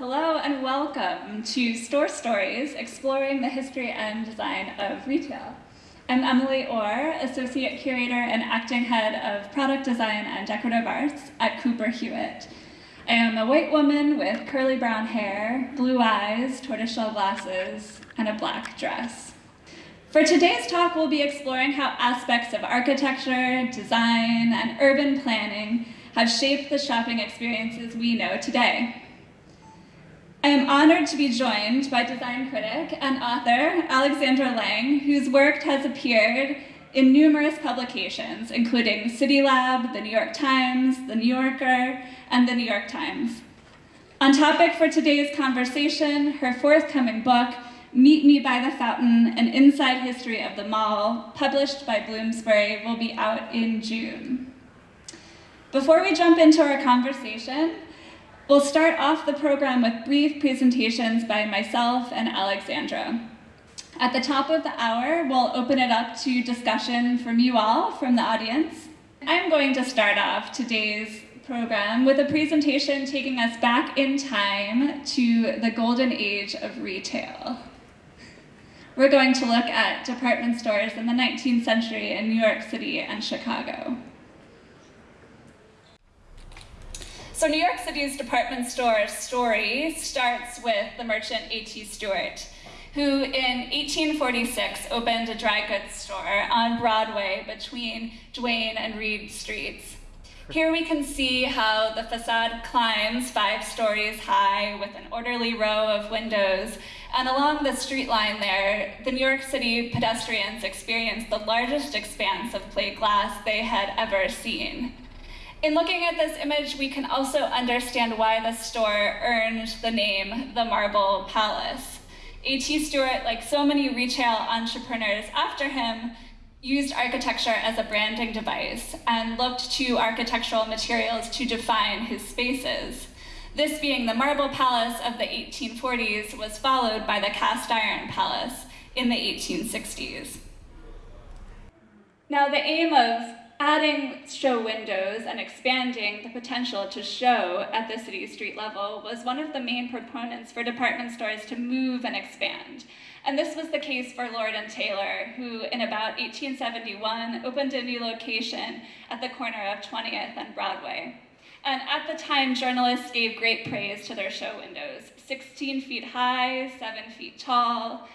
Hello and welcome to Store Stories, exploring the history and design of retail. I'm Emily Orr, Associate Curator and Acting Head of Product Design and Decorative Arts at Cooper Hewitt. I am a white woman with curly brown hair, blue eyes, tortoiseshell glasses, and a black dress. For today's talk, we'll be exploring how aspects of architecture, design, and urban planning have shaped the shopping experiences we know today. I am honored to be joined by design critic and author Alexandra Lange, whose work has appeared in numerous publications, including City Lab, The New York Times, The New Yorker, and The New York Times. On topic for today's conversation, her forthcoming book, Meet Me by the Fountain, An Inside History of the Mall, published by Bloomsbury, will be out in June. Before we jump into our conversation, We'll start off the program with brief presentations by myself and Alexandra. At the top of the hour, we'll open it up to discussion from you all, from the audience. I'm going to start off today's program with a presentation taking us back in time to the golden age of retail. We're going to look at department stores in the 19th century in New York City and Chicago. So New York City's department store story starts with the merchant A.T. Stewart, who in 1846 opened a dry goods store on Broadway between Duane and Reade Streets. Here we can see how the facade climbs five stories high with an orderly row of windows. And along the street line there, the New York City pedestrians experienced the largest expanse of plate glass they had ever seen. In looking at this image, we can also understand why the store earned the name the Marble Palace. A.T. Stewart, like so many retail entrepreneurs after him, used architecture as a branding device and looked to architectural materials to define his spaces. This being the Marble Palace of the 1840s was followed by the Cast Iron Palace in the 1860s. Now the aim of adding show windows and expanding the potential to show at the city street level was one of the main proponents for department stores to move and expand. And this was the case for Lord and Taylor, who in about 1871 opened a new location at the corner of 20th and Broadway. And at the time, journalists gave great praise to their show windows, 16 feet high, seven feet tall,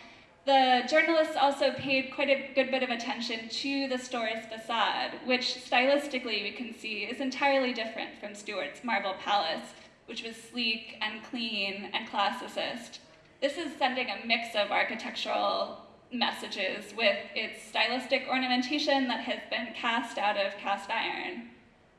the journalists also paid quite a good bit of attention to the store's facade, which stylistically we can see is entirely different from Stewart's Marble Palace, which was sleek and clean and classicist. This is sending a mix of architectural messages with its stylistic ornamentation that has been cast out of cast iron.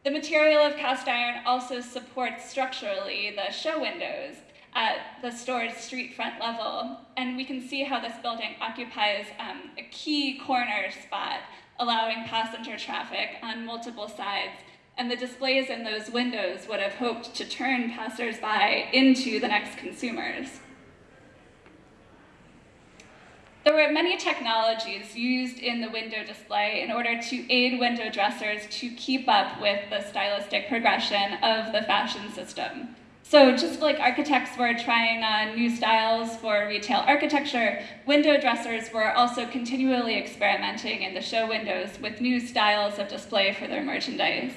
The material of cast iron also supports structurally the show windows, at the store's street front level. And we can see how this building occupies um, a key corner spot, allowing passenger traffic on multiple sides. And the displays in those windows would have hoped to turn passersby into the next consumers. There were many technologies used in the window display in order to aid window dressers to keep up with the stylistic progression of the fashion system. So just like architects were trying on new styles for retail architecture, window dressers were also continually experimenting in the show windows with new styles of display for their merchandise.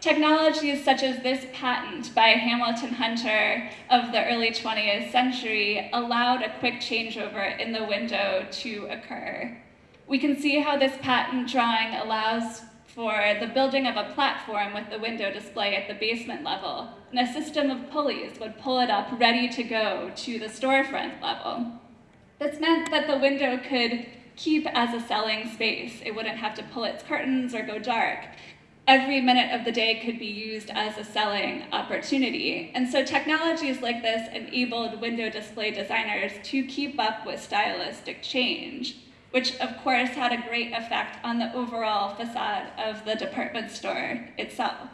Technologies such as this patent by Hamilton Hunter of the early 20th century allowed a quick changeover in the window to occur. We can see how this patent drawing allows for the building of a platform with the window display at the basement level, and a system of pulleys would pull it up ready to go to the storefront level. This meant that the window could keep as a selling space. It wouldn't have to pull its curtains or go dark. Every minute of the day could be used as a selling opportunity. And so technologies like this enabled window display designers to keep up with stylistic change which of course had a great effect on the overall facade of the department store itself.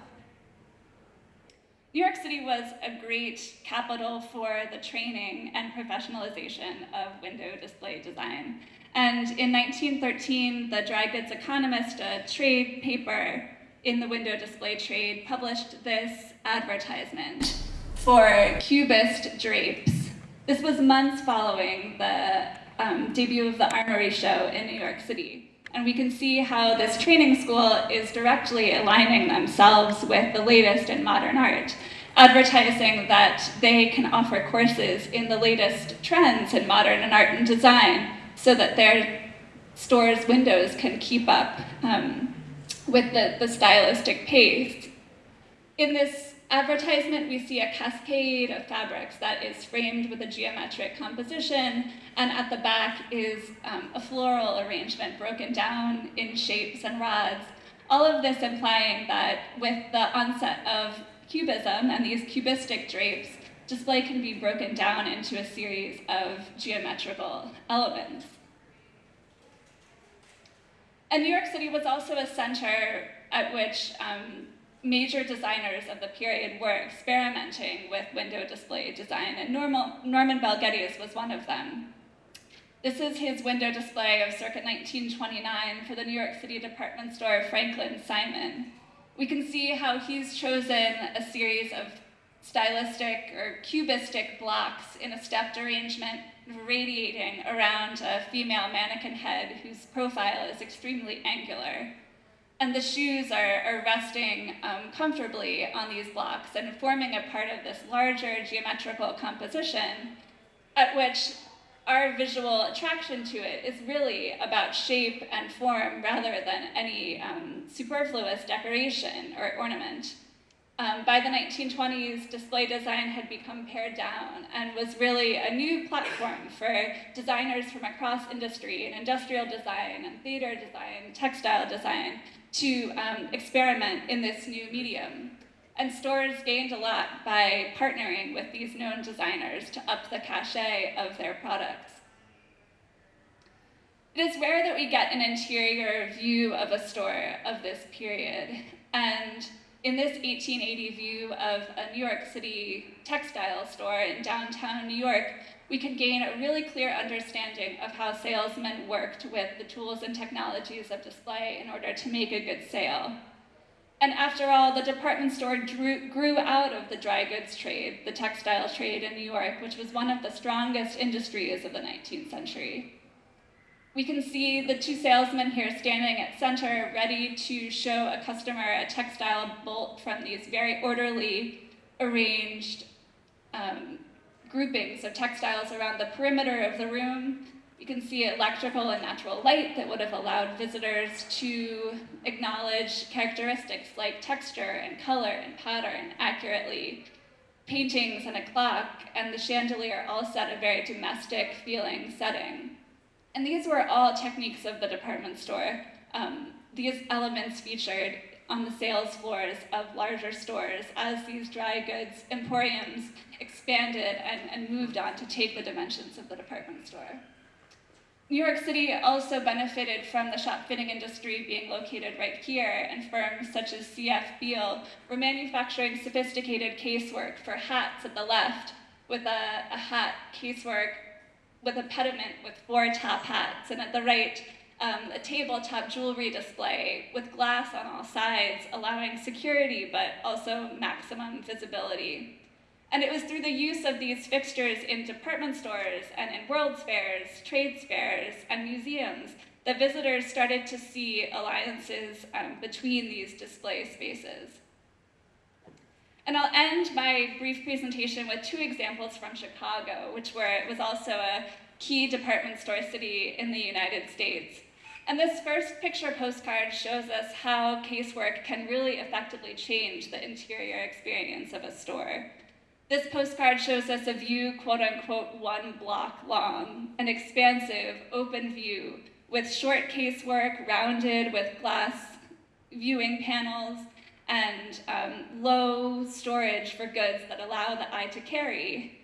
New York City was a great capital for the training and professionalization of window display design. And in 1913, the Dry Goods Economist, a trade paper in the window display trade, published this advertisement. for Cubist drapes. This was months following the um, debut of the Armory Show in New York City. And we can see how this training school is directly aligning themselves with the latest in modern art, advertising that they can offer courses in the latest trends in modern and art and design so that their store's windows can keep up um, with the, the stylistic pace. In this advertisement, we see a cascade of fabrics that is framed with a geometric composition, and at the back is um, a floral arrangement broken down in shapes and rods. All of this implying that with the onset of cubism and these cubistic drapes, display can be broken down into a series of geometrical elements. And New York City was also a center at which um, major designers of the period were experimenting with window display design, and Norman Bel Geddes was one of them. This is his window display of circa 1929 for the New York City department store Franklin Simon. We can see how he's chosen a series of stylistic or cubistic blocks in a stepped arrangement radiating around a female mannequin head whose profile is extremely angular. And the shoes are, are resting um, comfortably on these blocks and forming a part of this larger geometrical composition at which our visual attraction to it is really about shape and form rather than any um, superfluous decoration or ornament. Um, by the 1920s, display design had become pared down and was really a new platform for designers from across industry and industrial design and theater design, textile design, to um, experiment in this new medium. And stores gained a lot by partnering with these known designers to up the cachet of their products. It is rare that we get an interior view of a store of this period. And in this 1880 view of a New York City textile store in downtown New York, we can gain a really clear understanding of how salesmen worked with the tools and technologies of display in order to make a good sale. And after all, the department store drew, grew out of the dry goods trade, the textile trade in New York, which was one of the strongest industries of the 19th century. We can see the two salesmen here standing at center, ready to show a customer a textile bolt from these very orderly, arranged um, groupings of textiles around the perimeter of the room. You can see electrical and natural light that would have allowed visitors to acknowledge characteristics like texture and color and pattern accurately. Paintings and a clock and the chandelier all set a very domestic feeling setting. And these were all techniques of the department store. Um, these elements featured on the sales floors of larger stores as these dry goods emporiums expanded and, and moved on to take the dimensions of the department store. New York City also benefited from the shop fitting industry being located right here, and firms such as CF Beale were manufacturing sophisticated casework for hats at the left, with a, a hat casework with a pediment with four top hats, and at the right, um, a tabletop jewelry display with glass on all sides, allowing security but also maximum visibility. And it was through the use of these fixtures in department stores and in world's fairs, trade fairs, and museums that visitors started to see alliances um, between these display spaces. And I'll end my brief presentation with two examples from Chicago, which were, was also a key department store city in the United States. And this first picture postcard shows us how casework can really effectively change the interior experience of a store. This postcard shows us a view, quote unquote, one block long, an expansive, open view with short casework rounded with glass viewing panels and um, low storage for goods that allow the eye to carry.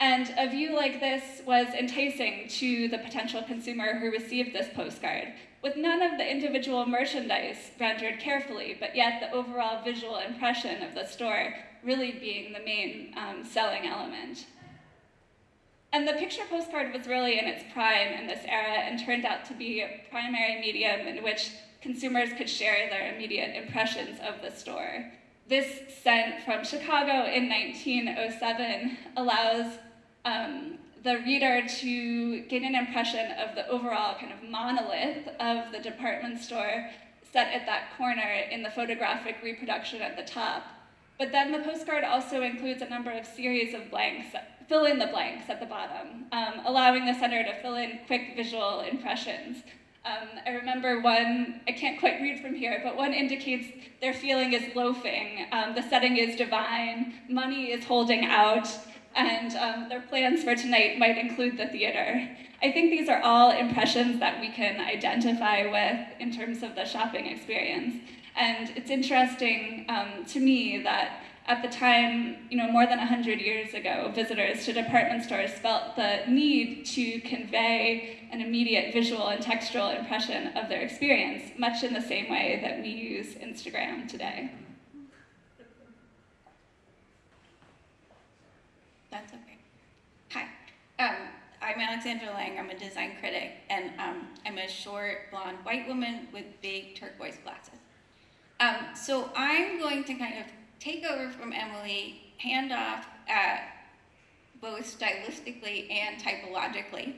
And a view like this was enticing to the potential consumer who received this postcard, with none of the individual merchandise rendered carefully, but yet the overall visual impression of the store really being the main um, selling element. And the picture postcard was really in its prime in this era and turned out to be a primary medium in which consumers could share their immediate impressions of the store. this scent from Chicago in 1907 allows um, the reader to gain an impression of the overall kind of monolith of the department store set at that corner in the photographic reproduction at the top. But then the postcard also includes a number of series of blanks, fill in the blanks at the bottom, um, allowing the sender to fill in quick visual impressions. Um, I remember one, I can't quite read from here, but one indicates their feeling is loafing, um, the setting is divine, money is holding out, and um, their plans for tonight might include the theater. I think these are all impressions that we can identify with in terms of the shopping experience. And it's interesting um, to me that at the time, you know, more than 100 years ago, visitors to department stores felt the need to convey an immediate visual and textual impression of their experience, much in the same way that we use Instagram today. That's okay. Hi. Um, I'm Alexandra Lange. I'm a design critic, and um, I'm a short, blonde, white woman with big turquoise glasses. Um, so I'm going to kind of take over from Emily, hand off uh, both stylistically and typologically.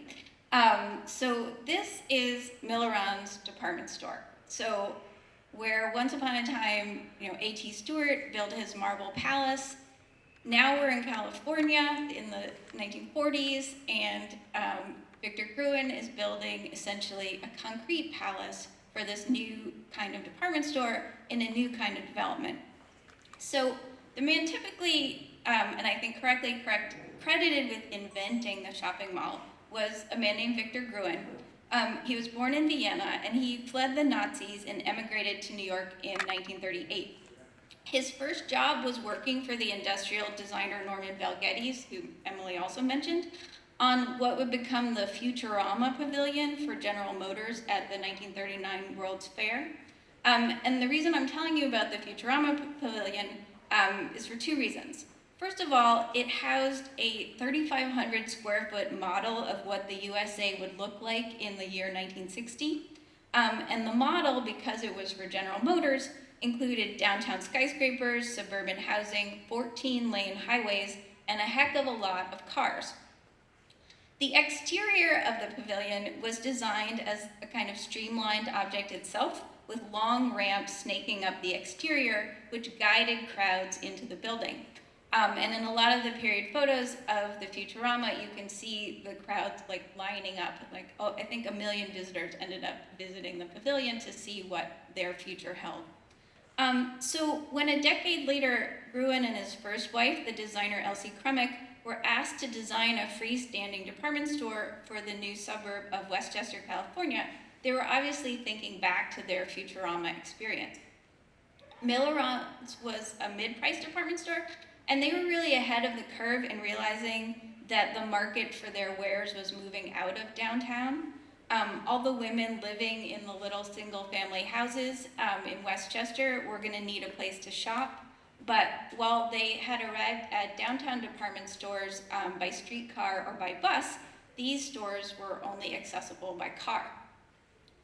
Um, so this is Milliron's department store. So where once upon a time, you know, A.T. Stewart built his marble palace, now we're in California in the 1940s, and um, Victor Gruen is building essentially a concrete palace for this new kind of department store in a new kind of development. So the man typically, um, and I think correctly correct, credited with inventing the shopping mall was a man named Victor Gruen. Um, he was born in Vienna and he fled the Nazis and emigrated to New York in 1938. His first job was working for the industrial designer Norman Bel Geddes, who Emily also mentioned, on what would become the Futurama Pavilion for General Motors at the 1939 World's Fair. Um, and the reason I'm telling you about the Futurama Pavilion um, is for two reasons. First of all, it housed a 3,500 square foot model of what the USA would look like in the year 1960. Um, and the model, because it was for General Motors, included downtown skyscrapers, suburban housing, 14 lane highways, and a heck of a lot of cars. The exterior of the pavilion was designed as a kind of streamlined object itself, with long ramps snaking up the exterior, which guided crowds into the building. Um, and in a lot of the period photos of the Futurama, you can see the crowds like lining up. Like, oh, I think a million visitors ended up visiting the pavilion to see what their future held. Um, so when a decade later, Gruen and his first wife, the designer Elsie Krummeck, were asked to design a freestanding department store for the new suburb of Westchester, California, they were obviously thinking back to their Futurama experience. Milliron's was a mid-price department store, and they were really ahead of the curve in realizing that the market for their wares was moving out of downtown. Um, all the women living in the little single family houses um, in Westchester were gonna need a place to shop. But while they had arrived at downtown department stores um, by streetcar or by bus, these stores were only accessible by car.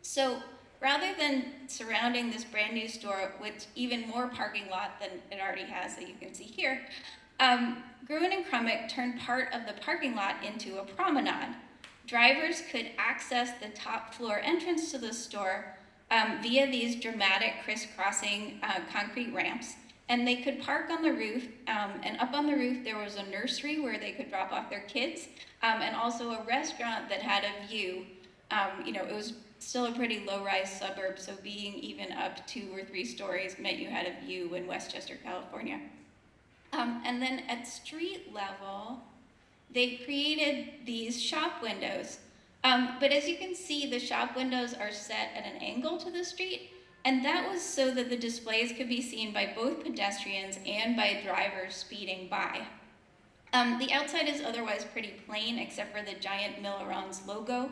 So rather than surrounding this brand new store with even more parking lot than it already has that you can see here, um, Gruen and Krummeck turned part of the parking lot into a promenade. Drivers could access the top floor entrance to the store um, via these dramatic crisscrossing uh, concrete ramps. And they could park on the roof, um, and up on the roof there was a nursery where they could drop off their kids, um, and also a restaurant that had a view. Um, you know, it was still a pretty low-rise suburb, so being even up two or three stories meant you had a view in Westchester, California. Um, and then at street level, they created these shop windows. Um, but as you can see, the shop windows are set at an angle to the street, and that was so that the displays could be seen by both pedestrians and by drivers speeding by. Um, the outside is otherwise pretty plain, except for the giant Milliron's logo,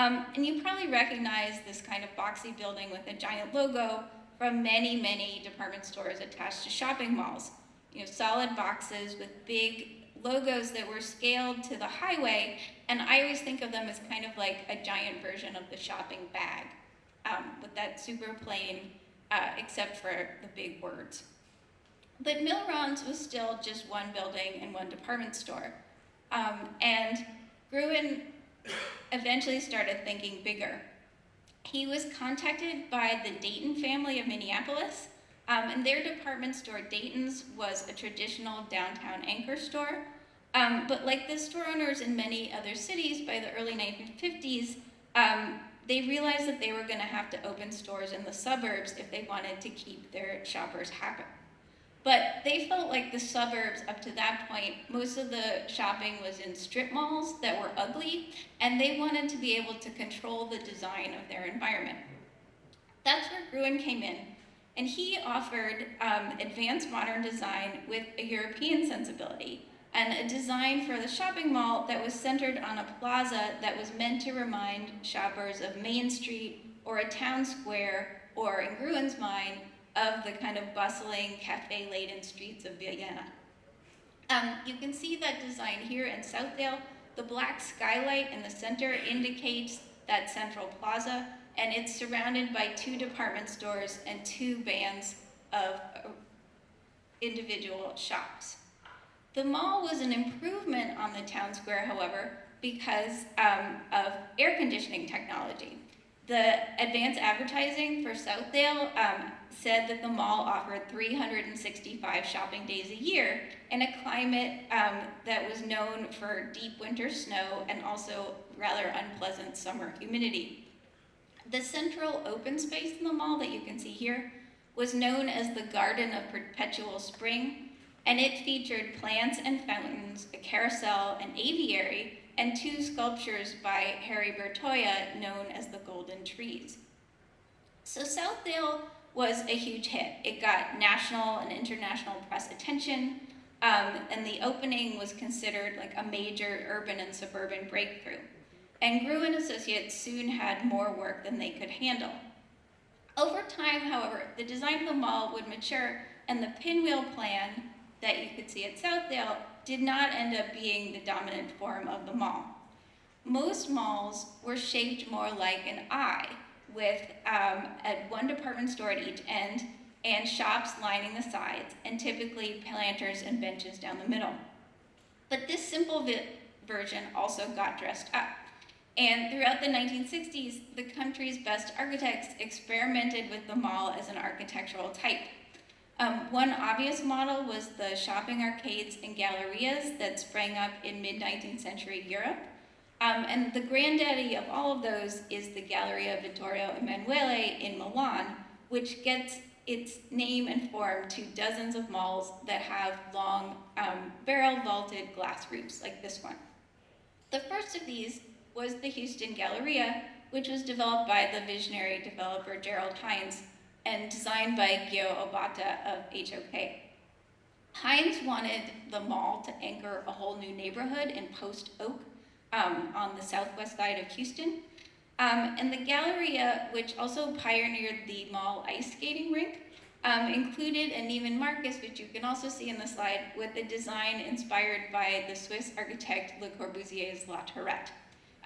um, and you probably recognize this kind of boxy building with a giant logo from many, many department stores attached to shopping malls. You know, solid boxes with big logos that were scaled to the highway, and I always think of them as kind of like a giant version of the shopping bag, um, with that super plain, uh, except for the big words. But Milliron's was still just one building and one department store. Um, and Gruen eventually started thinking bigger. He was contacted by the Dayton family of Minneapolis, um, and their department store, Dayton's, was a traditional downtown anchor store. Um, but like the store owners in many other cities by the early 1950s, um, they realized that they were going to have to open stores in the suburbs if they wanted to keep their shoppers happy. But they felt like the suburbs up to that point, most of the shopping was in strip malls that were ugly, and they wanted to be able to control the design of their environment. That's where Gruen came in, and he offered um, advanced modern design with a European sensibility and a design for the shopping mall that was centered on a plaza that was meant to remind shoppers of Main Street or a town square, or in Gruen's mind, of the kind of bustling, cafe-laden streets of Vienna. Um, you can see that design here in Southdale. The black skylight in the center indicates that central plaza, and it's surrounded by two department stores and two bands of uh, individual shops. The mall was an improvement on the town square, however, because um, of air conditioning technology. The advanced advertising for Southdale um, said that the mall offered 365 shopping days a year in a climate um, that was known for deep winter snow and also rather unpleasant summer humidity. The central open space in the mall that you can see here was known as the Garden of Perpetual Spring, and it featured plants and fountains, a carousel, an aviary, and two sculptures by Harry Bertoia known as the Golden Trees. So Southdale was a huge hit. It got national and international press attention, um, and the opening was considered like a major urban and suburban breakthrough. And Gruen Associates soon had more work than they could handle. Over time, however, the design of the mall would mature, and the pinwheel plan that you could see at Southdale did not end up being the dominant form of the mall. Most malls were shaped more like an eye, with um, at one department store at each end and shops lining the sides, and typically planters and benches down the middle. But this simple version also got dressed up. And throughout the 1960s, the country's best architects experimented with the mall as an architectural type. Um, one obvious model was the shopping arcades and gallerias that sprang up in mid-19th century Europe. Um, and the granddaddy of all of those is the Galleria Vittorio Emanuele in Milan, which gets its name and form to dozens of malls that have long um, barrel vaulted glass roofs like this one. The first of these was the Houston Galleria, which was developed by the visionary developer Gerald Hines and designed by Gyo Obata of HOK. Hines wanted the mall to anchor a whole new neighborhood in Post Oak, um, on the southwest side of Houston. Um, and the Galleria, which also pioneered the mall ice skating rink, um, included a Neiman Marcus, which you can also see in the slide, with a design inspired by the Swiss architect Le Corbusier's La Tourette.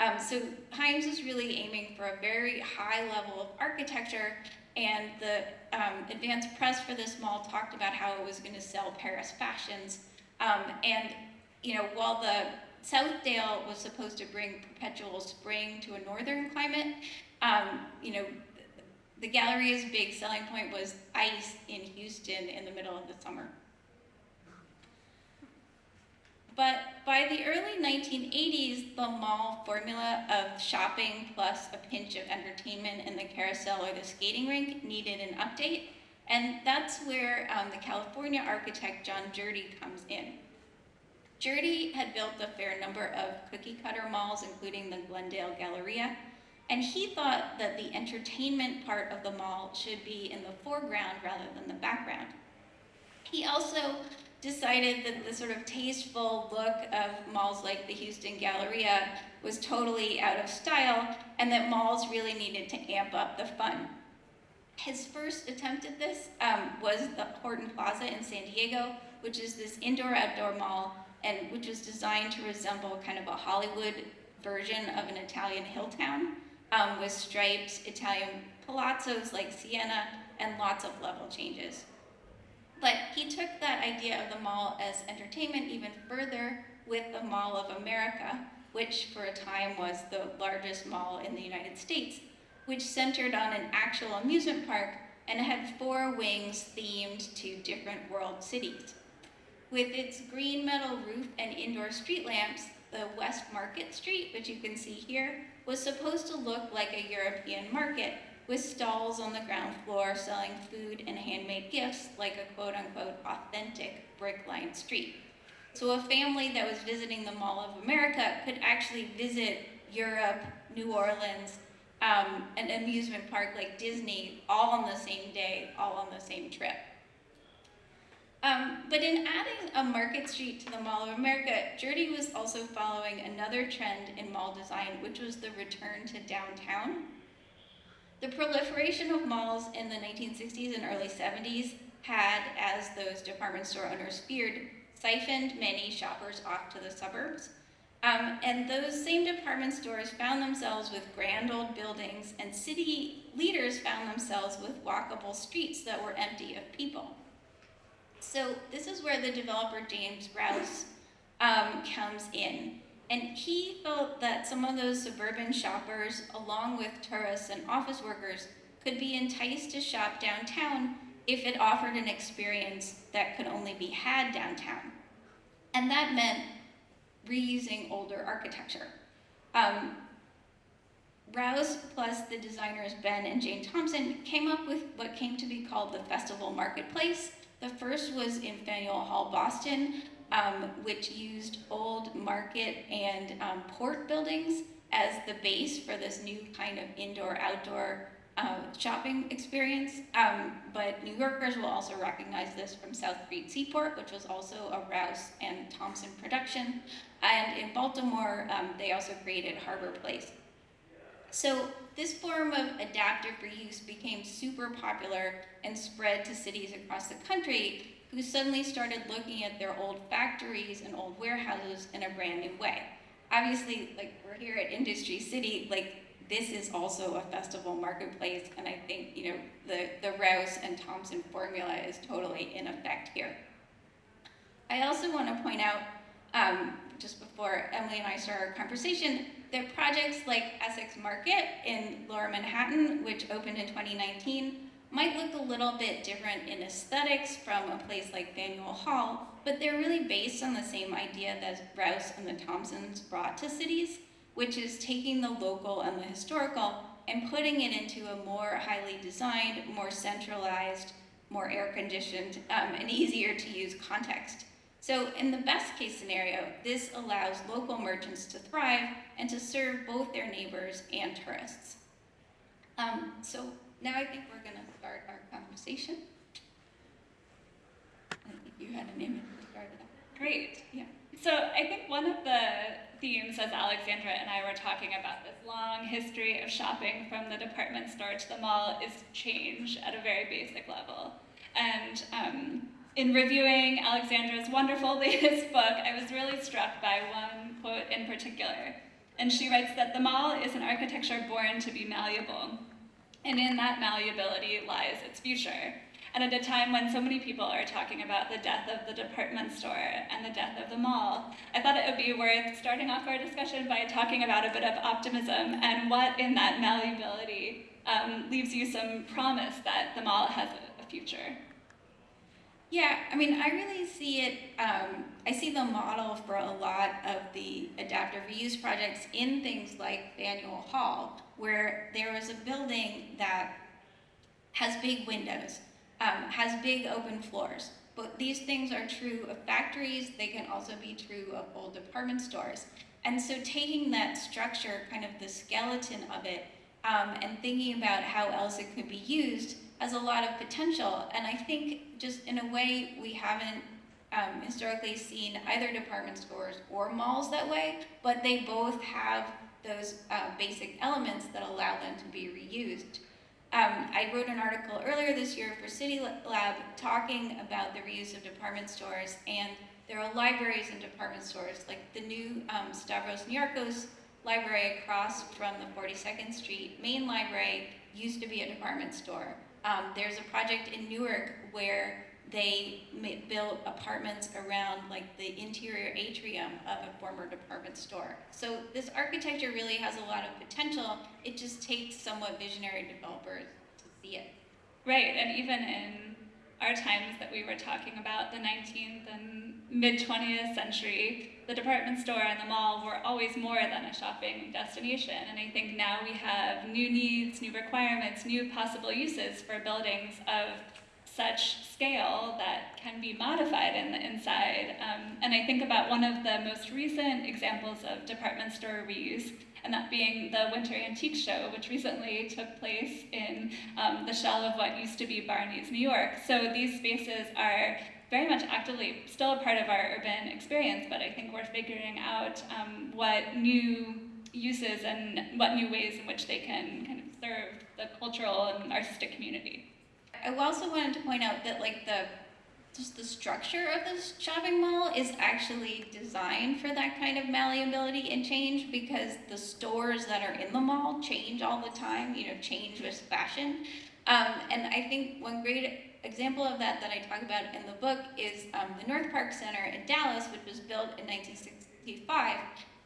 Um, so Hines was really aiming for a very high level of architecture, and the um, advanced press for this mall talked about how it was going to sell Paris fashions. Um, and you know, while the Southdale was supposed to bring perpetual spring to a northern climate. Um, you know, the Galleria's big selling point was ice in Houston in the middle of the summer. But by the early 1980s, the mall formula of shopping plus a pinch of entertainment in the carousel or the skating rink needed an update. And that's where um, the California architect John Jerde comes in. Jerde had built a fair number of cookie cutter malls, including the Glendale Galleria, and he thought that the entertainment part of the mall should be in the foreground rather than the background. He also decided that the sort of tasteful look of malls like the Houston Galleria was totally out of style and that malls really needed to amp up the fun. His first attempt at this um, was the Horton Plaza in San Diego, which is this indoor-outdoor mall and which was designed to resemble kind of a Hollywood version of an Italian hill town um, with striped Italian palazzos like Siena and lots of level changes. But he took that idea of the Mall as entertainment even further with the Mall of America, which for a time was the largest mall in the United States, which centered on an actual amusement park and had four wings themed to different world cities. With its green metal roof and indoor street lamps, the West Market Street, which you can see here, was supposed to look like a European market with stalls on the ground floor selling food and handmade gifts like a quote unquote authentic brick lined street. So a family that was visiting the Mall of America could actually visit Europe, New Orleans, um, an amusement park like Disney, all on the same day, all on the same trip. Um, but in adding a Market Street to the Mall of America, Jerde was also following another trend in mall design, which was the return to downtown. The proliferation of malls in the 1960s and early 70s had, as those department store owners feared, siphoned many shoppers off to the suburbs. Um, and those same department stores found themselves with grand old buildings, and city leaders found themselves with walkable streets that were empty of people. So this is where the developer James Rouse um, comes in. And he felt that some of those suburban shoppers, along with tourists and office workers, could be enticed to shop downtown if it offered an experience that could only be had downtown. And that meant reusing older architecture. Um, Rouse plus the designers Ben and Jane Thompson came up with what came to be called the Festival Marketplace. The first was in Faneuil Hall, Boston, um, which used old market and um, port buildings as the base for this new kind of indoor-outdoor uh, shopping experience. Um, but New Yorkers will also recognize this from South Street Seaport, which was also a Rouse and Thompson production. And in Baltimore, um, they also created Harbor Place. So this form of adaptive reuse became super popular and spread to cities across the country who suddenly started looking at their old factories and old warehouses in a brand new way. Obviously, like we're here at Industry City, like this is also a festival marketplace, and I think you know the, the Rouse and Thompson formula is totally in effect here. I also want to point out, um, just before Emily and I start our conversation, that projects like Essex Market in Lower Manhattan, which opened in 2019, might look a little bit different in aesthetics from a place like Faneuil Hall, but they're really based on the same idea that Rouse and the Thompsons brought to cities, which is taking the local and the historical and putting it into a more highly designed, more centralized, more air-conditioned, um, and easier to use context. So in the best case scenario, this allows local merchants to thrive and to serve both their neighbors and tourists. Um, so now I think we're to start our conversation. I think you had an image to start it off. Great. Yeah. So I think one of the themes as Alexandra and I were talking about this long history of shopping from the department store to the mall is change at a very basic level. And um, in reviewing Alexandra's wonderful latest book, I was really struck by one quote in particular. And she writes that the mall is an architecture born to be malleable and in that malleability lies its future. And at a time when so many people are talking about the death of the department store and the death of the mall, I thought it would be worth starting off our discussion by talking about a bit of optimism and what in that malleability um, leaves you some promise that the mall has a, a future. Yeah, I mean, I really see it, um, I see the model for a lot of the adaptive reuse projects in things like Faneuil Hall, where there was a building that has big windows, um, has big open floors. But these things are true of factories, they can also be true of old department stores. And so taking that structure, kind of the skeleton of it, um, and thinking about how else it could be used has a lot of potential. And I think just in a way we haven't um, historically seen either department stores or malls that way, but they both have those uh, basic elements that allow them to be reused. Um, I wrote an article earlier this year for City Lab talking about the reuse of department stores, and there are libraries and department stores, like the new um, Stavros Niarchos library across from the 42nd Street main library used to be a department store. Um, there's a project in Newark where they built apartments around like the interior atrium of a former department store. So this architecture really has a lot of potential. It just takes somewhat visionary developers to see it. Right, and even in our times that we were talking about, the 19th and mid 20th century, the department store and the mall were always more than a shopping destination. And I think now we have new needs, new requirements, new possible uses for buildings of such scale that can be modified in the inside. Um, and I think about one of the most recent examples of department store reuse, and that being the Winter Antique Show, which recently took place in um, the shell of what used to be Barney's, New York. So these spaces are very much actively still a part of our urban experience, but I think we're figuring out um, what new uses and what new ways in which they can kind of serve the cultural and artistic community. I also wanted to point out that like the just the structure of this shopping mall is actually designed for that kind of malleability and change because the stores that are in the mall change all the time, you know, change with fashion. Um, and I think one great example of that that I talk about in the book is um, the North Park Center in Dallas, which was built in 1965.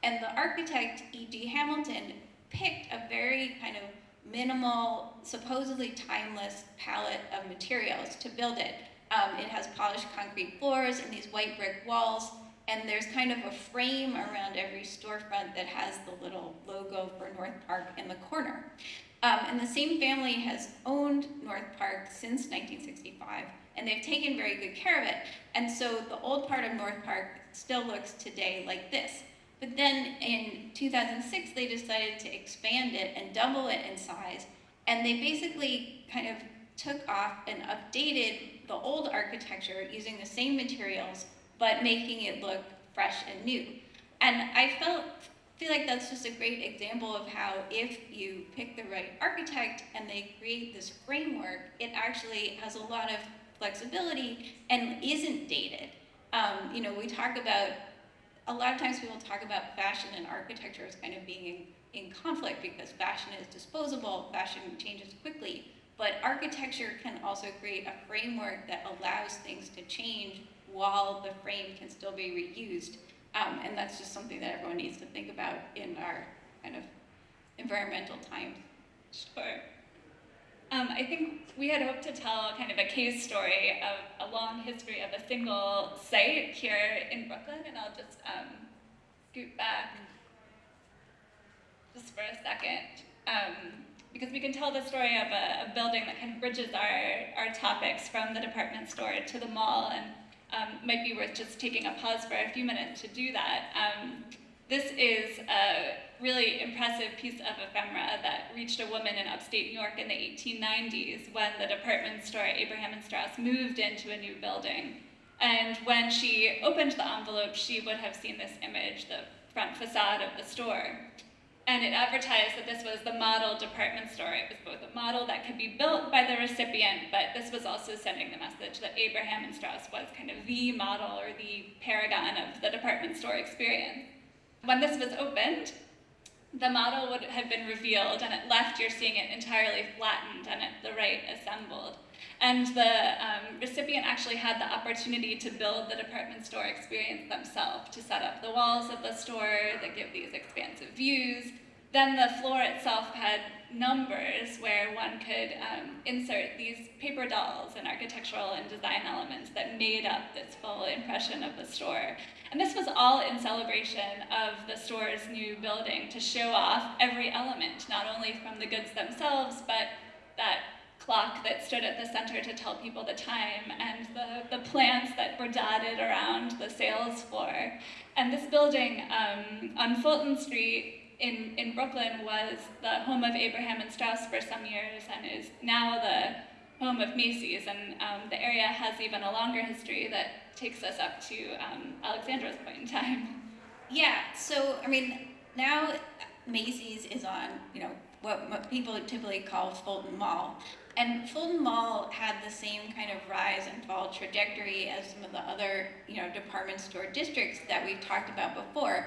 And the architect, E.G. Hamilton, picked a very kind of minimal, supposedly timeless palette of materials to build it. Um, it has polished concrete floors and these white brick walls, and there's kind of a frame around every storefront that has the little logo for North Park in the corner. Um, and the same family has owned North Park since 1965, and they've taken very good care of it. And so the old part of North Park still looks today like this. But then in 2006, they decided to expand it and double it in size. And they basically kind of took off and updated the old architecture using the same materials, but making it look fresh and new. And I felt feel like that's just a great example of how if you pick the right architect and they create this framework, it actually has a lot of flexibility and isn't dated. Um, you know, we talk about a lot of times people talk about fashion and architecture as kind of being in, in conflict because fashion is disposable, fashion changes quickly, but architecture can also create a framework that allows things to change while the frame can still be reused. Um, and that's just something that everyone needs to think about in our kind of environmental times. Sure. Um, I think we had hoped to tell kind of a case story of a long history of a single site here in Brooklyn, and I'll just um, scoot back just for a second. Um, because we can tell the story of a, a, building that kind of bridges our, our topics from the department store to the mall, and um, might be worth just taking a pause for a few minutes to do that. Um, this is a really impressive piece of ephemera that reached a woman in upstate New York in the 1890s when the department store Abraham and Straus moved into a new building. And when she opened the envelope, she would have seen this image, the front facade of the store. And it advertised that this was the model department store. It was both a model that could be built by the recipient, but this was also sending the message that Abraham and Straus was kind of the model or the paragon of the department store experience. When this was opened, the model would have been revealed, and at left you're seeing it entirely flattened, and at the right assembled. And the um, recipient actually had the opportunity to build the department store experience themselves, to set up the walls of the store that give these expansive views. Then the floor itself had numbers where one could um, insert these paper dolls and architectural and design elements that made up this full impression of the store. And this was all in celebration of the store's new building to show off every element, not only from the goods themselves, but that clock that stood at the center to tell people the time and the, the plants that were dotted around the sales floor. And this building um, on Fulton Street in, in Brooklyn was the home of Abraham and Straus for some years and is now the home of Macy's. And um, the area has even a longer history that takes us up to um, Alexandra's point in time. Yeah, so I mean, now Macy's is on, you know, what, what people typically call Fulton Mall. And Fulton Mall had the same kind of rise and fall trajectory as some of the other, you know, department store districts that we've talked about before.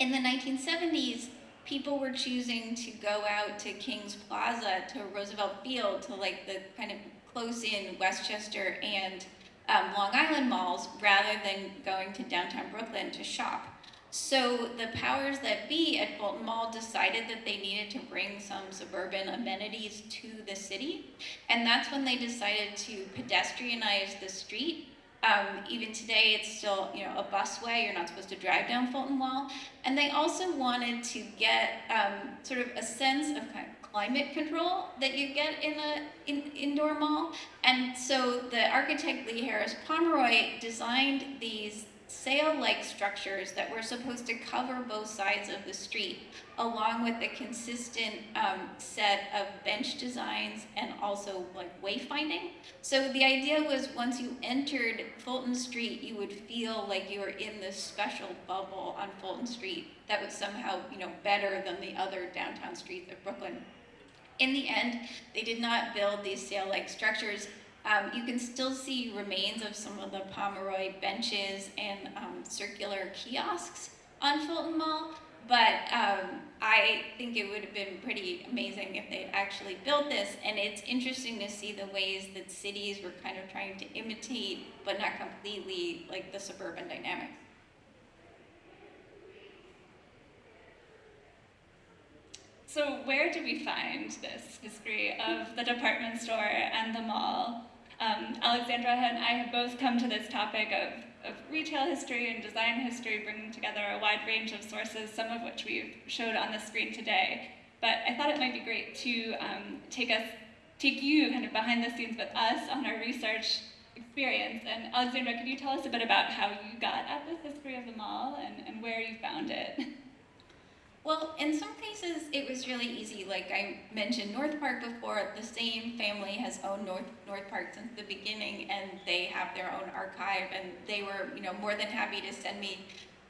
In the 1970s, people were choosing to go out to Kings Plaza, to Roosevelt Field, to like the kind of close in Westchester and um, Long Island malls rather than going to downtown Brooklyn to shop. So the powers that be at Fulton Mall decided that they needed to bring some suburban amenities to the city. And that's when they decided to pedestrianize the street. Um, even today, it's still you know a busway. You're not supposed to drive down Fulton Mall. And they also wanted to get um, sort of a sense of kind of climate control that you get in a in, indoor mall. And so the architect Lee Harris Pomeroy designed these sail-like structures that were supposed to cover both sides of the street, along with a consistent um, set of bench designs and also like wayfinding. So the idea was once you entered Fulton Street, you would feel like you were in this special bubble on Fulton Street that was somehow, you know, better than the other downtown streets of Brooklyn. In the end, they did not build these sail-like structures um, you can still see remains of some of the Pomeroy benches and um, circular kiosks on Fulton Mall, but um, I think it would have been pretty amazing if they'd actually built this, and it's interesting to see the ways that cities were kind of trying to imitate, but not completely, like the suburban dynamics. So where do we find this history of the department store and the mall? Um, Alexandra and I have both come to this topic of, of retail history and design history, bringing together a wide range of sources, some of which we've showed on the screen today. But I thought it might be great to um, take us, take you kind of behind the scenes with us on our research experience. And Alexandra, could you tell us a bit about how you got at the history of the mall and, and where you found it? Well, in some cases, it was really easy. Like I mentioned North Park before, the same family has owned North, North Park since the beginning, and they have their own archive, and they were, you know, more than happy to send me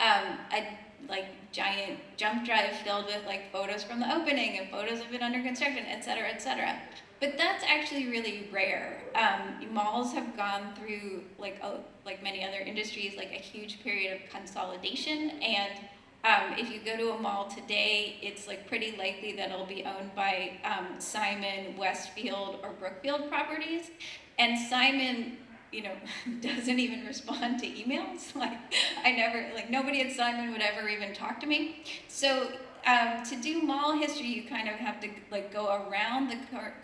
um, a like giant jump drive filled with like photos from the opening and photos of it under construction, et cetera, et cetera. But that's actually really rare. Um, malls have gone through, like, a, like many other industries, like a huge period of consolidation, and um, if you go to a mall today, it's like pretty likely that it'll be owned by um, Simon, Westfield, or Brookfield properties. And Simon, you know, doesn't even respond to emails. Like I never, like nobody at Simon would ever even talk to me. So um, to do mall history, you kind of have to like go around the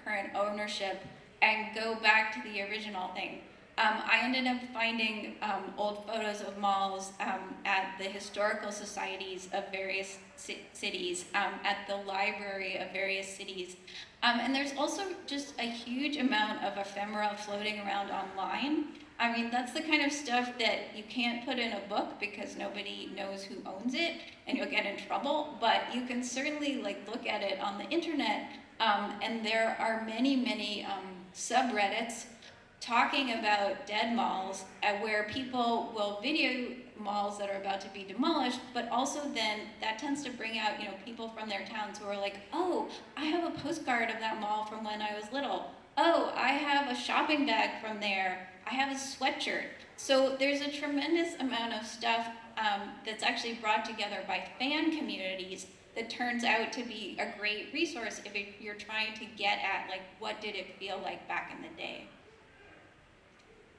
current ownership and go back to the original thing. Um, I ended up finding um, old photos of malls um, at the historical societies of various cities, um, at the library of various cities. Um, and there's also just a huge amount of ephemera floating around online. I mean, that's the kind of stuff that you can't put in a book because nobody knows who owns it and you'll get in trouble, but you can certainly like look at it on the internet um, and there are many, many subreddits talking about dead malls where people will video malls that are about to be demolished, but also then that tends to bring out, you know, people from their towns who are like, oh, I have a postcard of that mall from when I was little. Oh, I have a shopping bag from there. I have a sweatshirt. So there's a tremendous amount of stuff um, that's actually brought together by fan communities that turns out to be a great resource if it, you're trying to get at like what did it feel like back in the day.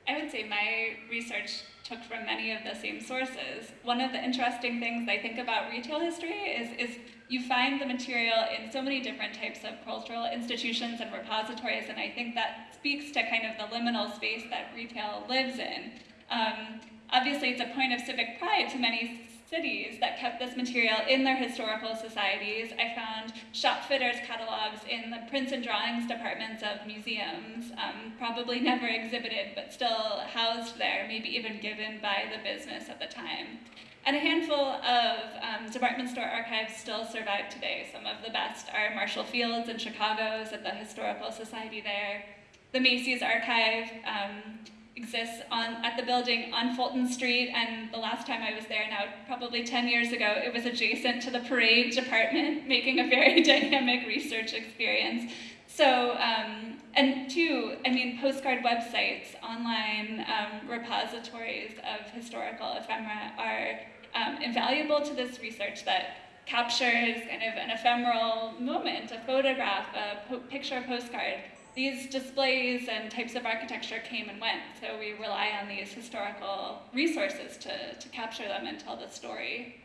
I would say my research took from many of the same sources. One of the interesting things I think about retail history is, is you find the material in so many different types of cultural institutions and repositories, and I think that speaks to kind of the liminal space that retail lives in. Um, obviously, it's a point of civic pride to many cities that kept this material in their historical societies. I found shop fitters catalogs in the prints and drawings departments of museums, um, probably never exhibited, but still housed there, maybe even given by the business at the time. And a handful of um, department store archives still survive today. Some of the best are Marshall Field's in Chicago's at the Historical Society there. The Macy's archive, um, exists on, at the building on Fulton Street, and the last time I was there now, probably 10 years ago, it was adjacent to the parade department, making a very dynamic research experience. So, um, and two, I mean, postcard websites, online um, repositories of historical ephemera are um, invaluable to this research that captures kind of an ephemeral moment, a photograph, a po picture, a postcard, these displays and types of architecture came and went, so we rely on these historical resources to, to capture them and tell the story.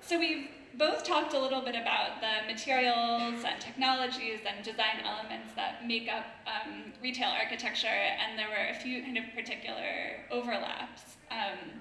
So we've both talked a little bit about the materials and technologies and design elements that make up um, retail architecture, and there were a few kind of particular overlaps. Um,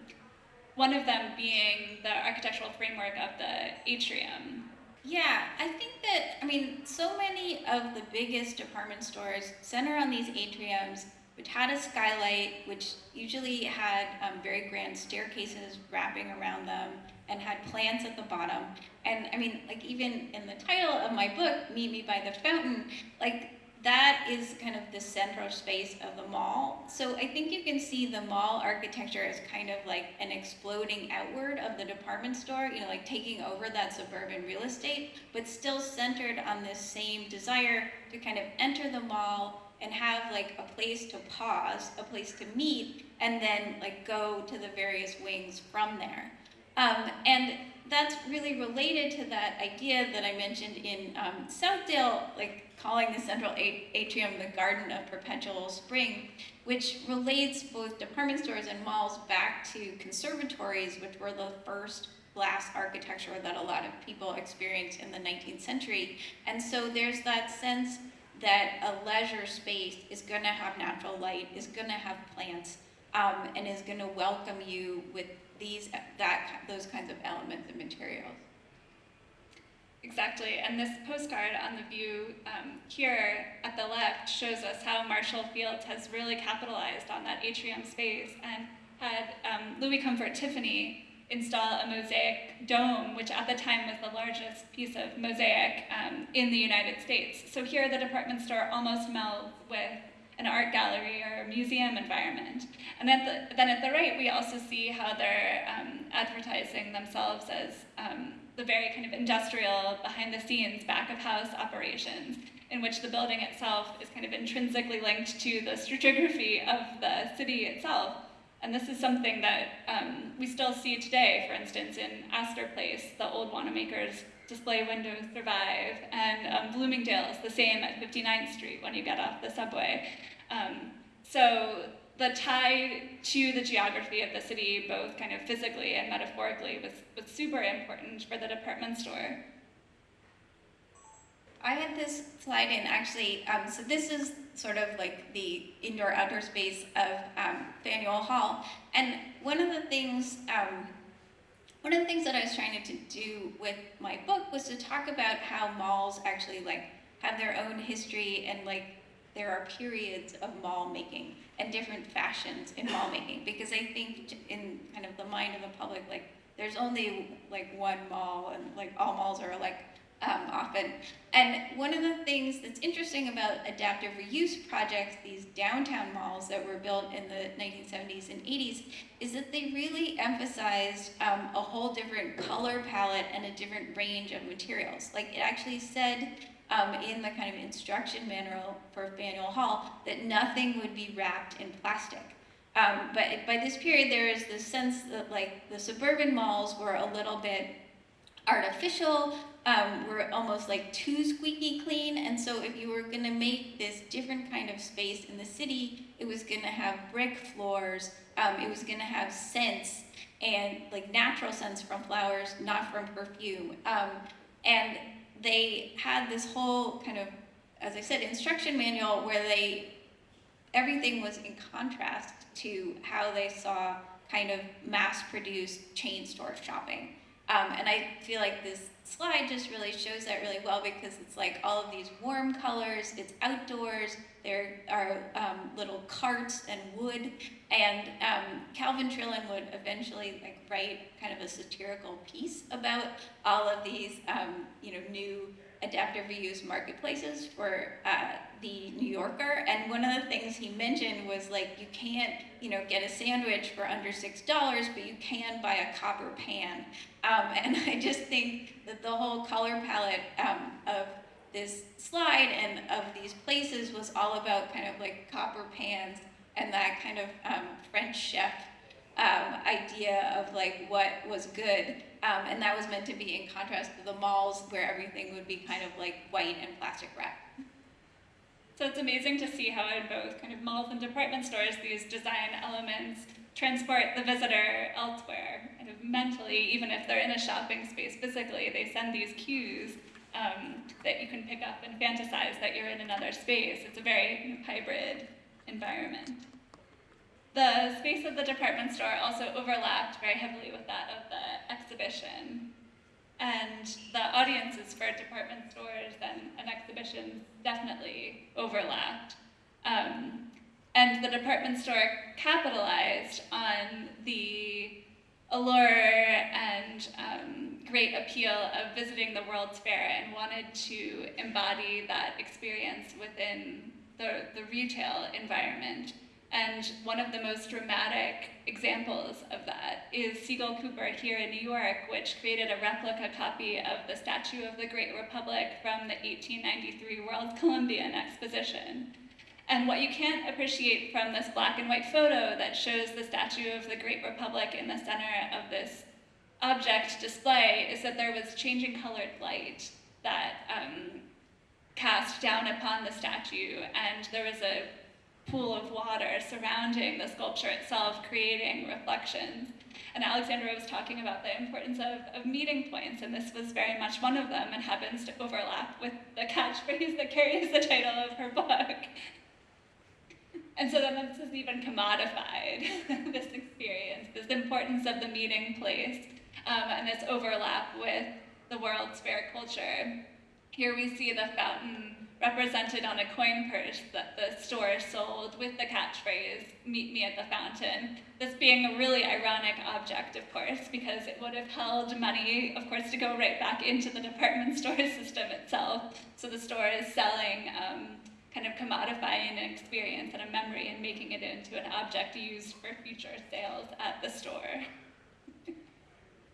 one of them being the architectural framework of the atrium. Yeah, I think that, I mean, so many of the biggest department stores center on these atriums, which had a skylight, which usually had um, very grand staircases wrapping around them and had plants at the bottom. And I mean, like even in the title of my book, Meet Me by the Fountain, like that is kind of the central space of the mall. So I think you can see the mall architecture as kind of like an exploding outward of the department store, you know, like taking over that suburban real estate, but still centered on this same desire to kind of enter the mall and have like a place to pause, a place to meet, and then like go to the various wings from there. Um, and that's really related to that idea that I mentioned in um, Southdale, like calling the central atrium the Garden of Perpetual Spring, which relates both department stores and malls back to conservatories, which were the first glass architecture that a lot of people experienced in the 19th century. And so there's that sense that a leisure space is going to have natural light, is going to have plants, um, and is going to welcome you with these that those kinds of elements and materials. Exactly, and this postcard on the view um, here at the left shows us how Marshall Fields has really capitalized on that atrium space and had um, Louis Comfort Tiffany install a mosaic dome, which at the time was the largest piece of mosaic um, in the United States. So here the department store almost melds with an art gallery or a museum environment. And at the, then at the right, we also see how they're um, advertising themselves as um, the very kind of industrial, behind the scenes, back of house operations, in which the building itself is kind of intrinsically linked to the stratigraphy of the city itself. And this is something that um, we still see today, for instance, in Astor Place, the old Wanamaker's display windows survive, and um, Bloomingdale's the same at 59th Street when you get off the subway. Um, so the tie to the geography of the city, both kind of physically and metaphorically, was, was super important for the department store. I had this slide in actually, um, so this is sort of like the indoor outdoor space of um, Faneuil Hall. And one of the things, um, one of the things that I was trying to do with my book was to talk about how malls actually like have their own history and like there are periods of mall making and different fashions in mall making. Because I think in kind of the mind of the public like there's only like one mall and like all malls are like um, often. And one of the things that's interesting about adaptive reuse projects, these downtown malls that were built in the 1970s and 80s, is that they really emphasized um, a whole different color palette and a different range of materials. Like it actually said um, in the kind of instruction manual for Faneuil Hall that nothing would be wrapped in plastic. Um, but by this period, there is this sense that like the suburban malls were a little bit artificial, um, were almost like too squeaky clean. And so if you were gonna make this different kind of space in the city, it was gonna have brick floors, um, it was gonna have scents and like natural scents from flowers, not from perfume. Um, and they had this whole kind of, as I said, instruction manual where they, everything was in contrast to how they saw kind of mass-produced chain store shopping. Um, and I feel like this slide just really shows that really well because it's like all of these warm colors, it's outdoors, there are um, little carts and wood, and um, Calvin Trillin would eventually like write kind of a satirical piece about all of these, um, you know, new adaptive reuse marketplaces for uh, the New Yorker. And one of the things he mentioned was like, you can't, you know, get a sandwich for under $6, but you can buy a copper pan. Um, and I just think that the whole color palette um, of this slide and of these places was all about kind of like copper pans and that kind of um, French chef um, idea of like what was good, um, and that was meant to be in contrast to the malls where everything would be kind of like white and plastic wrap. So it's amazing to see how in both kind of malls and department stores these design elements transport the visitor elsewhere, kind of mentally, even if they're in a shopping space physically, they send these cues um, that you can pick up and fantasize that you're in another space. It's a very hybrid environment. The space of the department store also overlapped very heavily with that of the exhibition. And the audiences for department stores and, and exhibitions definitely overlapped. Um, and the department store capitalized on the allure and um, great appeal of visiting the World's Fair and wanted to embody that experience within the, the retail environment. And one of the most dramatic examples of that is Siegel-Cooper here in New York, which created a replica copy of the Statue of the Great Republic from the 1893 World Columbian Exposition. And what you can't appreciate from this black and white photo that shows the Statue of the Great Republic in the center of this object display is that there was changing colored light that um, cast down upon the statue, and there was a pool of water surrounding the sculpture itself, creating reflections. And Alexandra was talking about the importance of, of meeting points, and this was very much one of them and happens to overlap with the catchphrase that carries the title of her book. And so then this is even commodified, this experience, this importance of the meeting place, um, and this overlap with the World's Fair culture. Here we see the fountain represented on a coin purse that the store sold with the catchphrase, meet me at the fountain. This being a really ironic object, of course, because it would have held money, of course, to go right back into the department store system itself. So the store is selling um, kind of commodifying an experience and a memory and making it into an object used for future sales at the store.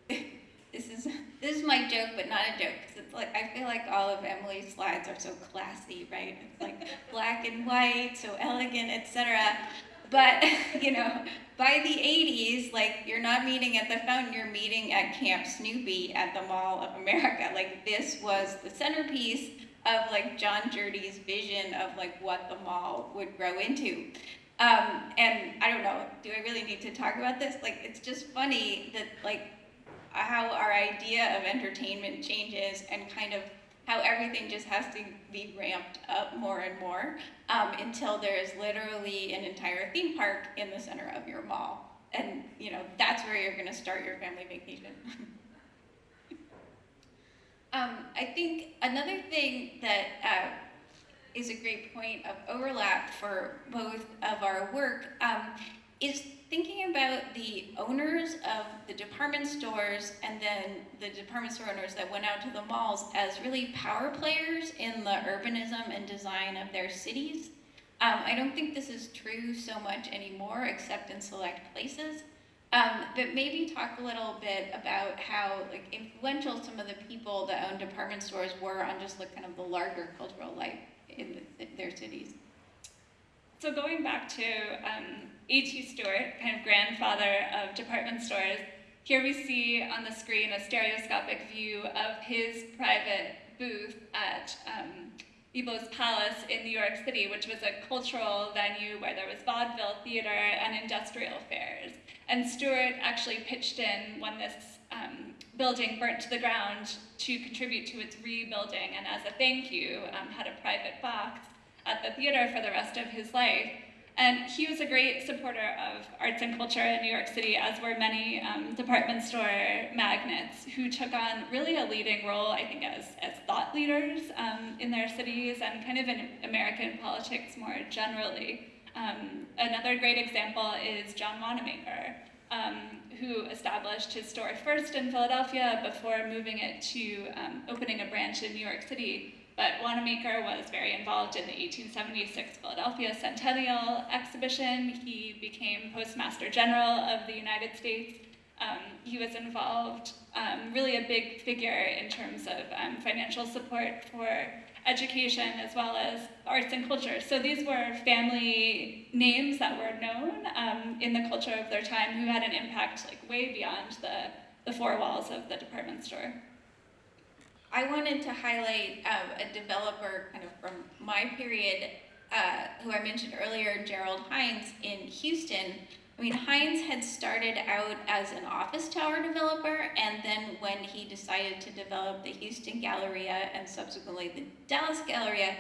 this is this is my joke, but not a joke. Cause it's like I feel like all of Emily's slides are so classy, right? It's like black and white, so elegant, etc. But you know, by the 80s, like you're not meeting at the fountain, you're meeting at Camp Snoopy at the Mall of America. Like this was the centerpiece of like Jon Jerde's vision of like what the mall would grow into. Um, and I don't know, do I really need to talk about this? Like, it's just funny that like how our idea of entertainment changes and kind of how everything just has to be ramped up more and more um, until there is literally an entire theme park in the center of your mall. And you know, that's where you're gonna start your family vacation. Um, I think another thing that uh, is a great point of overlap for both of our work um, is thinking about the owners of the department stores and then the department store owners that went out to the malls as really power players in the urbanism and design of their cities. Um, I don't think this is true so much anymore, except in select places. Um, but maybe talk a little bit about how like influential some of the people that own department stores were on just like kind of the larger cultural life in the, their cities. So going back to um, A.T. Stewart, kind of grandfather of department stores, here we see on the screen a stereoscopic view of his private booth at um, Palace in New York City, which was a cultural venue where there was vaudeville theater and industrial fairs. And Stewart actually pitched in when this um, building burnt to the ground to contribute to its rebuilding, and as a thank you, um, had a private box at the theater for the rest of his life. And he was a great supporter of arts and culture in New York City, as were many um, department store magnates who took on really a leading role, I think, as, as thought leaders um, in their cities and kind of in American politics more generally. Um, another great example is John Wanamaker, um, who established his store first in Philadelphia before moving it to um, opening a branch in New York City. But Wanamaker was very involved in the 1876 Philadelphia Centennial Exhibition. He became Postmaster General of the United States. Um, he was involved, um, really a big figure in terms of um, financial support for education as well as arts and culture. So these were family names that were known um, in the culture of their time who had an impact like way beyond the, the four walls of the department store. I wanted to highlight um, a developer kind of from my period, uh, who I mentioned earlier, Gerald Hines in Houston. I mean, Hines had started out as an office tower developer, and then when he decided to develop the Houston Galleria and subsequently the Dallas Galleria,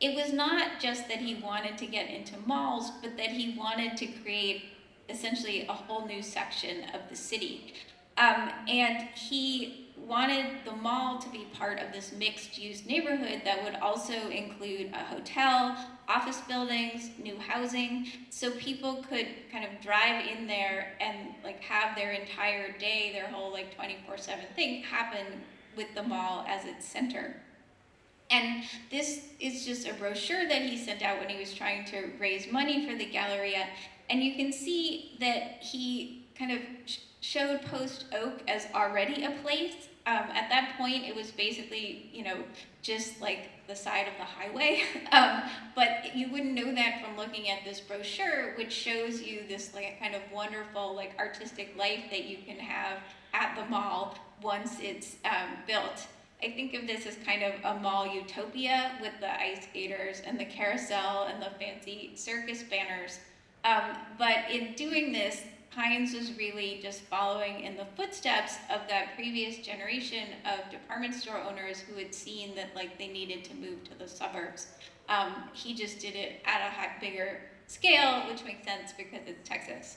it was not just that he wanted to get into malls, but that he wanted to create essentially a whole new section of the city. Um, and he wanted the mall to be part of this mixed use neighborhood that would also include a hotel, office buildings, new housing, so people could kind of drive in there and like have their entire day, their whole like 24-7 thing happen with the mall as its center. And this is just a brochure that he sent out when he was trying to raise money for the Galleria. And you can see that he kind of showed Post Oak as already a place um, at that point, it was basically, you know, just like the side of the highway. um, but you wouldn't know that from looking at this brochure, which shows you this like kind of wonderful like artistic life that you can have at the mall once it's um, built. I think of this as kind of a mall utopia with the ice skaters and the carousel and the fancy circus banners. Um, but in doing this, Hines was really just following in the footsteps of that previous generation of department store owners who had seen that like they needed to move to the suburbs. Um, he just did it at a bigger scale, which makes sense because it's Texas.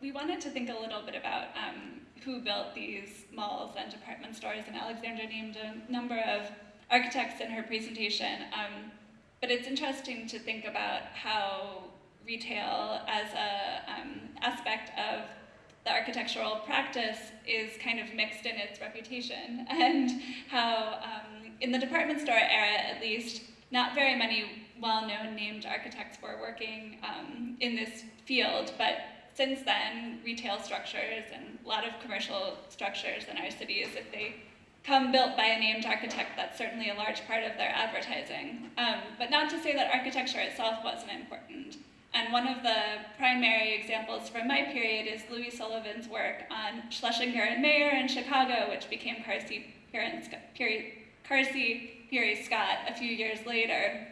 We wanted to think a little bit about um, who built these malls and department stores, and Alexandra named a number of architects in her presentation. Um, but it's interesting to think about how retail as a um, aspect of the architectural practice is kind of mixed in its reputation. And how um, in the department store era at least not very many well-known named architects were working um, in this field. But since then retail structures and a lot of commercial structures in our cities if they come built by a named architect that's certainly a large part of their advertising. Um, but not to say that architecture itself wasn't important and one of the primary examples from my period is Louis Sullivan's work on Schlesinger and Mayer in Chicago, which became Carson, Pirie Scott a few years later.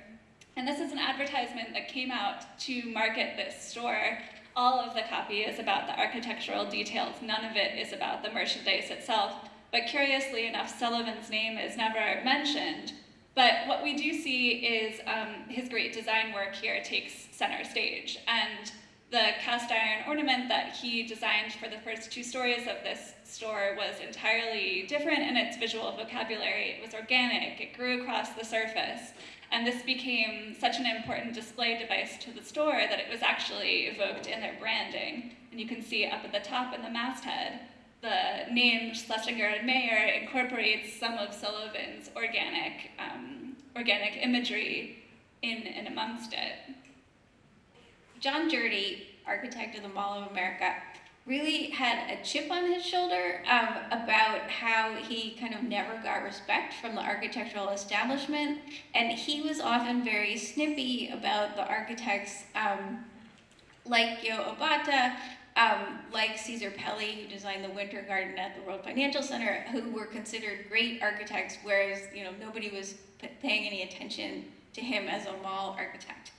And this is an advertisement that came out to market this store. All of the copy is about the architectural details. None of it is about the merchandise itself. But curiously enough, Sullivan's name is never mentioned, but what we do see is um, his great design work here takes center stage. And the cast iron ornament that he designed for the first two stories of this store was entirely different in its visual vocabulary. It was organic, it grew across the surface. And this became such an important display device to the store that it was actually evoked in their branding. And you can see up at the top in the masthead, the name Schlesinger and Mayer incorporates some of Sullivan's organic, um, organic imagery in and amongst it. Jon Jerde, architect of the Mall of America, really had a chip on his shoulder um, about how he kind of never got respect from the architectural establishment, and he was often very snippy about the architects um, like Gyo Obata, um, like Cesar Pelli, who designed the Winter Garden at the World Financial Center, who were considered great architects, whereas you know nobody was paying any attention to him as a mall architect.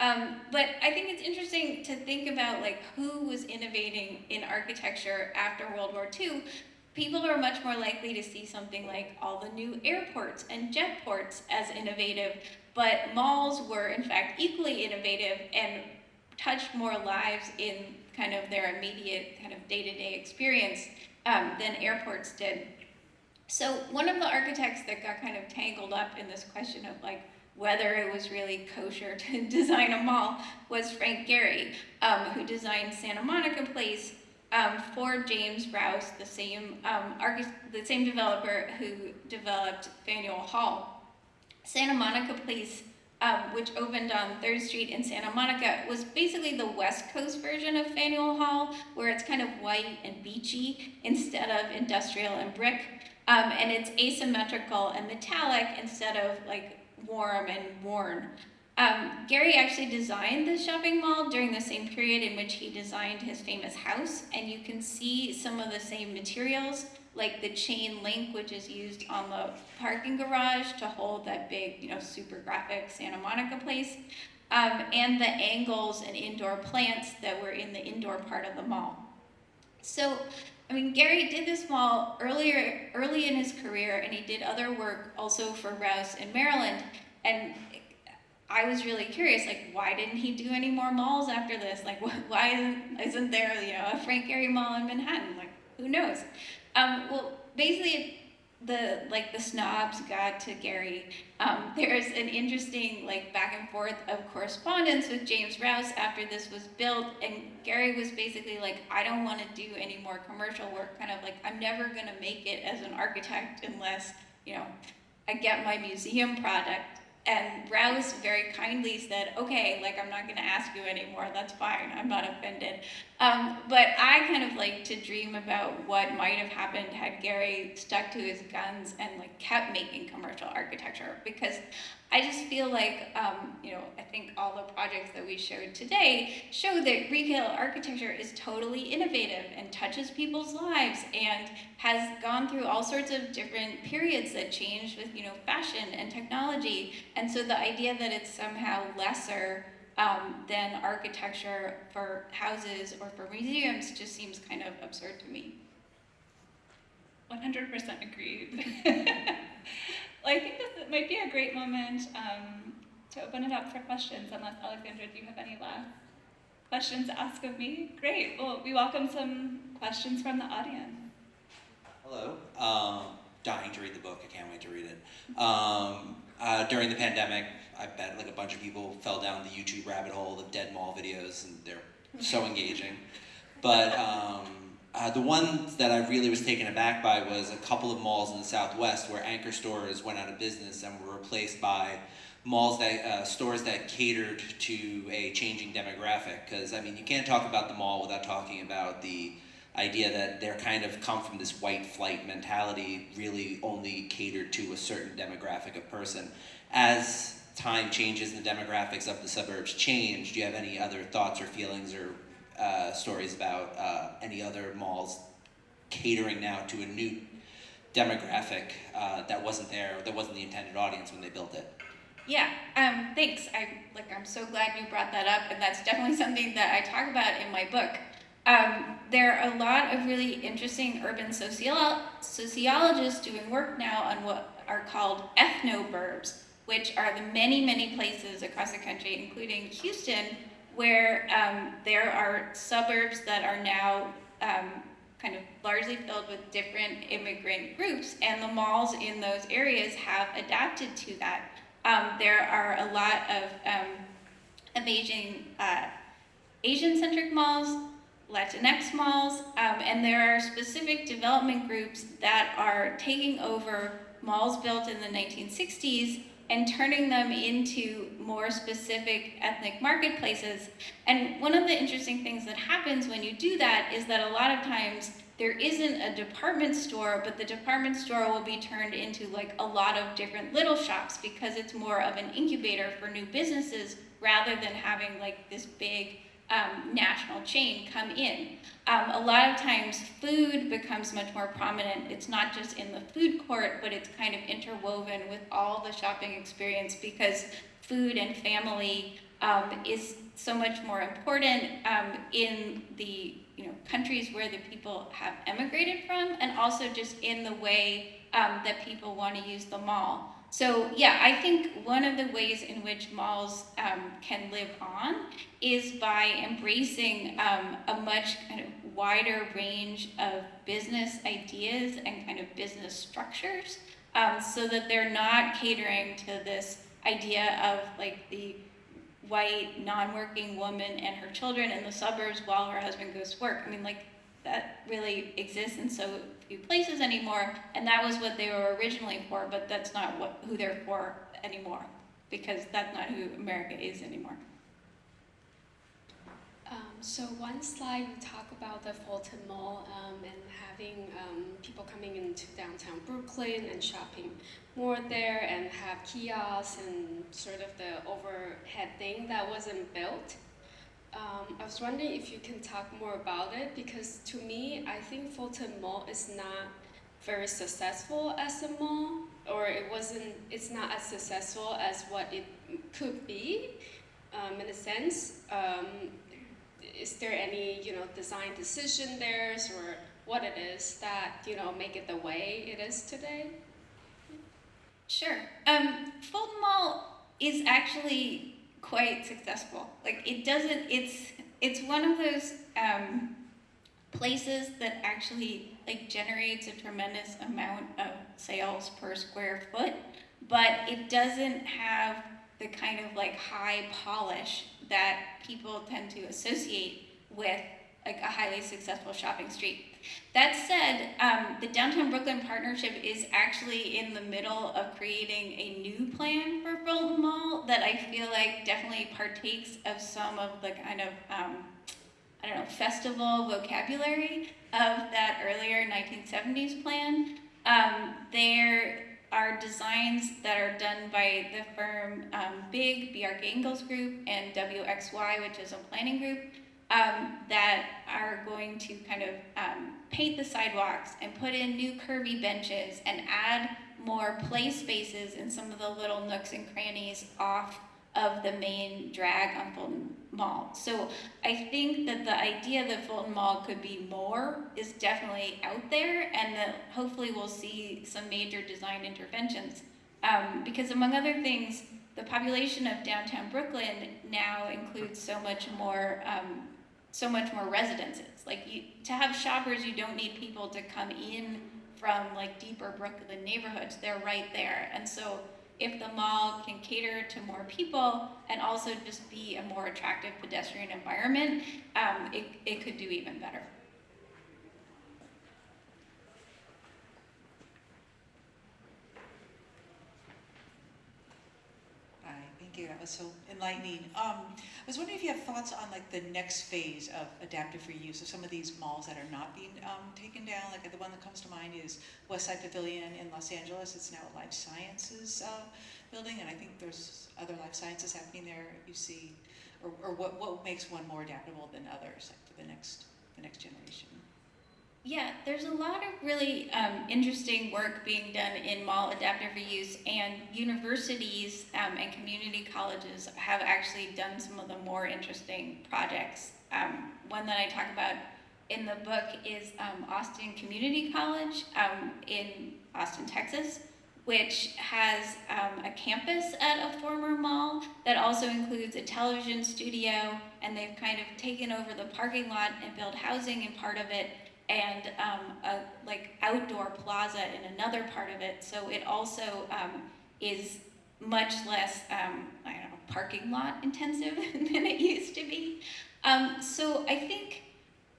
Um, but I think it's interesting to think about like who was innovating in architecture after World War II. People are much more likely to see something like all the new airports and jet ports as innovative, but malls were in fact equally innovative and touched more lives in kind of their immediate kind of day-to-day -day experience um, than airports did. So one of the architects that got kind of tangled up in this question of like whether it was really kosher to design a mall was Frank Gehry, um, who designed Santa Monica Place um, for James Rouse, the same um, the same developer who developed Faneuil Hall. Santa Monica Place um, which opened on 3rd Street in Santa Monica, was basically the West Coast version of Faneuil Hall, where it's kind of white and beachy instead of industrial and brick. Um, and it's asymmetrical and metallic instead of like warm and worn. Um, Gehry actually designed the shopping mall during the same period in which he designed his famous house, and you can see some of the same materials, like the chain link, which is used on the parking garage to hold that big, you know, super graphic Santa Monica place, um, and the angles and indoor plants that were in the indoor part of the mall. So, I mean, Gehry did this mall earlier, early in his career, and he did other work also for Rouse in Maryland. And I was really curious, like, why didn't he do any more malls after this? Like, why isn't, there, you know, a Frank Gehry Mall in Manhattan? Like, who knows? Um, well, basically, the like the snobs got to Gehry. Um, there's an interesting like back and forth of correspondence with James Rouse after this was built, and Gehry was basically like, I don't want to do any more commercial work. Kind of like, I'm never gonna make it as an architect unless you know I get my museum product and Rouse very kindly said, okay, like I'm not to ask you anymore. That's fine. I'm not offended. Um, but I kind of like to dream about what might have happened had Gehry stuck to his guns and like kept making commercial architecture because I just feel like, um, you know, I think all the projects that we showed today show that retail architecture is totally innovative and touches people's lives and has gone through all sorts of different periods that changed with, you know, fashion and technology. And so the idea that it's somehow lesser um, than architecture for houses or for museums just seems kind of absurd to me. 100% agreed. well, I think this might be a great moment um, to open it up for questions, unless Alexandra, do you have any last questions to ask of me? Great. Well, we welcome some questions from the audience. Hello. Um, dying to read the book. I can't wait to read it. Um, uh, during the pandemic, I bet like a bunch of people fell down the YouTube rabbit hole of dead mall videos, and they're so engaging. But um, uh, the one that I really was taken aback by was a couple of malls in the Southwest where anchor stores went out of business and were replaced by malls that uh, stores that catered to a changing demographic. Because I mean, you can't talk about the mall without talking about the idea that they're kind of come from this white flight mentality, really only catered to a certain demographic of person. As time changes and the demographics of the suburbs change, do you have any other thoughts or feelings or uh, stories about uh, any other malls catering now to a new demographic uh, that wasn't there, that wasn't the intended audience when they built it? Yeah, um, thanks. I like. I'm so glad you brought that up, and that's definitely something that I talk about in my book. Um, there are a lot of really interesting urban sociolo- sociologists doing work now on what are called ethnoburbs, which are the many, many places across the country, including Houston, where um, there are suburbs that are now um, kind of largely filled with different immigrant groups, and the malls in those areas have adapted to that. Um, there are a lot of um, amazing uh, Asian-centric malls, Latinx malls, um, and there are specific development groups that are taking over malls built in the 1960s and turning them into more specific ethnic marketplaces. And one of the interesting things that happens when you do that is that a lot of times there isn't a department store, but the department store will be turned into like a lot of different little shops because it's more of an incubator for new businesses rather than having like this big um, national chain come in. Um, a lot of times food becomes much more prominent. It's not just in the food court, but it's kind of interwoven with all the shopping experience because food and family um, is so much more important um, in the you know countries where the people have emigrated from, and also just in the way um, that people want to use the mall. So yeah, I think one of the ways in which malls um, can live on is by embracing um, a much kind of wider range of business ideas and kind of business structures, um, so that they're not catering to this idea of like the white non-working woman and her children in the suburbs while her husband goes to work. I mean, like that really exists and so few places anymore, and that was what they were originally for, but that's not what who they're for anymore, because that's not who America is anymore. Um, so one slide we talk about the Fulton Mall um, and having um, people coming into downtown Brooklyn and shopping more there and have kiosks and sort of the overhead thing that wasn't built. Um, I was wondering if you can talk more about it because to me, I think Fulton Mall is not very successful as a mall, or it wasn't. It's not as successful as what it could be, um, in a sense. Um, is there any you know design decision there, or what it is that you know make it the way it is today? Sure. Um, Fulton Mall is actually quite successful. Like it doesn't. It's it's one of those um, places that actually like generates a tremendous amount of sales per square foot, but it doesn't have the kind of like high polish that people tend to associate with like a highly successful shopping street. That said, um, the Downtown Brooklyn Partnership is actually in the middle of creating a new plan for Fulton Mall that I feel like definitely partakes of some of the kind of, um, I don't know, festival vocabulary of that earlier 1970s plan. Um, there are designs that are done by the firm um, BIG, Bjarke Ingels Group, and WXY, which is a planning group um, that are going to kind of um, paint the sidewalks and put in new curvy benches and add more play spaces in some of the little nooks and crannies off of the main drag on Fulton Mall. So I think that the idea that Fulton Mall could be more is definitely out there and that hopefully we'll see some major design interventions. Um, because among other things, the population of downtown Brooklyn now includes so much more um, so much more residences. Like you, to have shoppers, you don't need people to come in from like deeper Brooklyn neighborhoods. They're right there. And so if the mall can cater to more people and also just be a more attractive pedestrian environment, um, it, it could do even better. you. That was so enlightening. Um, I was wondering if you have thoughts on like the next phase of adaptive reuse of some of these malls that are not being um, taken down. Like the one that comes to mind is Westside Pavilion in Los Angeles. It's now a life sciences uh, building, and I think there's other life sciences happening there. You see, or, or what what makes one more adaptable than others, like for the next the next generation. Yeah, there's a lot of really um, interesting work being done in mall adaptive reuse, and universities um, and community colleges have actually done some of the more interesting projects. Um, one that I talk about in the book is um, Austin Community College um, in Austin, Texas, which has um, a campus at a former mall that also includes a television studio, and they've kind of taken over the parking lot and built housing in part of it and um, a like outdoor plaza in another part of it. So it also um, is much less, um, I don't know, parking lot intensive than it used to be. Um, so I think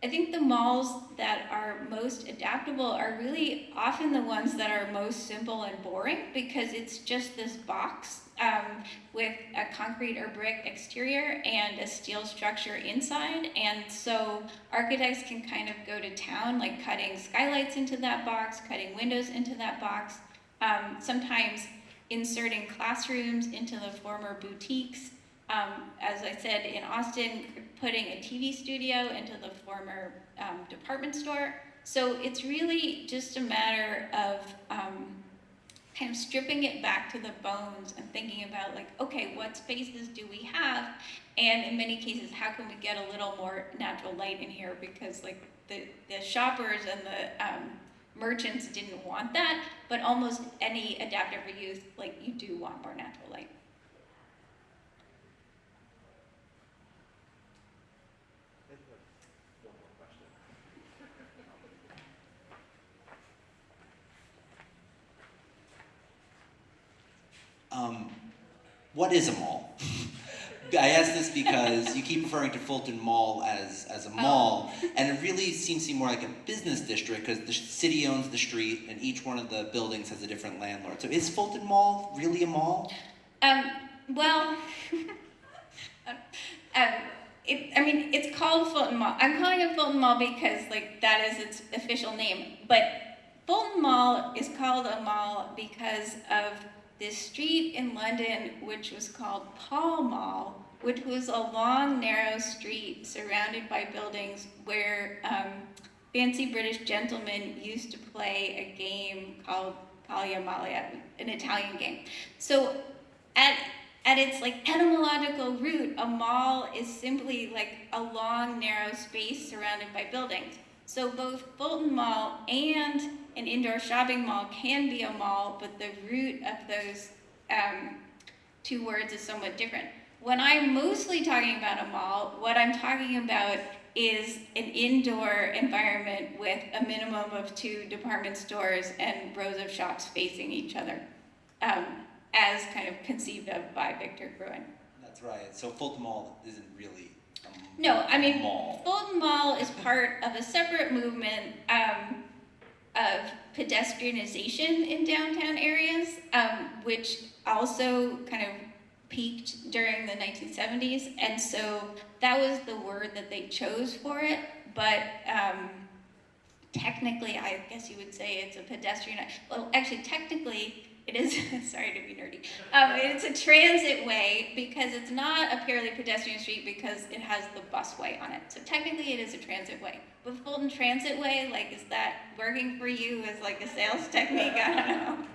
I think the malls that are most adaptable are really often the ones that are most simple and boring because it's just this box um, with a concrete or brick exterior and a steel structure inside. And so architects can kind of go to town, like cutting skylights into that box, cutting windows into that box, um, sometimes inserting classrooms into the former boutiques um, as I said, in Austin, putting a TV studio into the former um, department store. So it's really just a matter of um, kind of stripping it back to the bones and thinking about like, okay, what spaces do we have? And in many cases, how can we get a little more natural light in here? Because like the, the shoppers and the um, merchants didn't want that, but almost any adaptive reuse, like you do want more natural light. Um, what is a mall? I ask this because you keep referring to Fulton Mall as, as a mall, oh. and it really seems to be more like a business district because the city owns the street and each one of the buildings has a different landlord. So is Fulton Mall really a mall? Um, well, um, it, I mean, it's called Fulton Mall. I'm calling it Fulton Mall because like that is its official name. But Fulton Mall is called a mall because of this street in London, which was called Pall Mall, which was a long, narrow street surrounded by buildings where um, fancy British gentlemen used to play a game called Paglia Malia, an Italian game. So at at its like etymological root, a mall is simply like a long, narrow space surrounded by buildings. So both Fulton Mall and an indoor shopping mall can be a mall, but the root of those um, two words is somewhat different. When I'm mostly talking about a mall, what I'm talking about is an indoor environment with a minimum of two department stores and rows of shops facing each other. Um, as kind of conceived of by Victor Gruen. That's right. So Fulton Mall isn't really a No, I mean, mall. Fulton Mall is part of a separate movement um, of pedestrianization in downtown areas, um, which also kind of peaked during the 1970s. And so that was the word that they chose for it. But um, technically, I guess you would say it's a pedestrian. Well, actually, technically, it is, sorry to be nerdy, um, it's a transit way because it's not a purely pedestrian street because it has the busway on it. So technically it is a transit way. But Fulton Transit Way, like, is that working for you as like a sales technique? I don't know.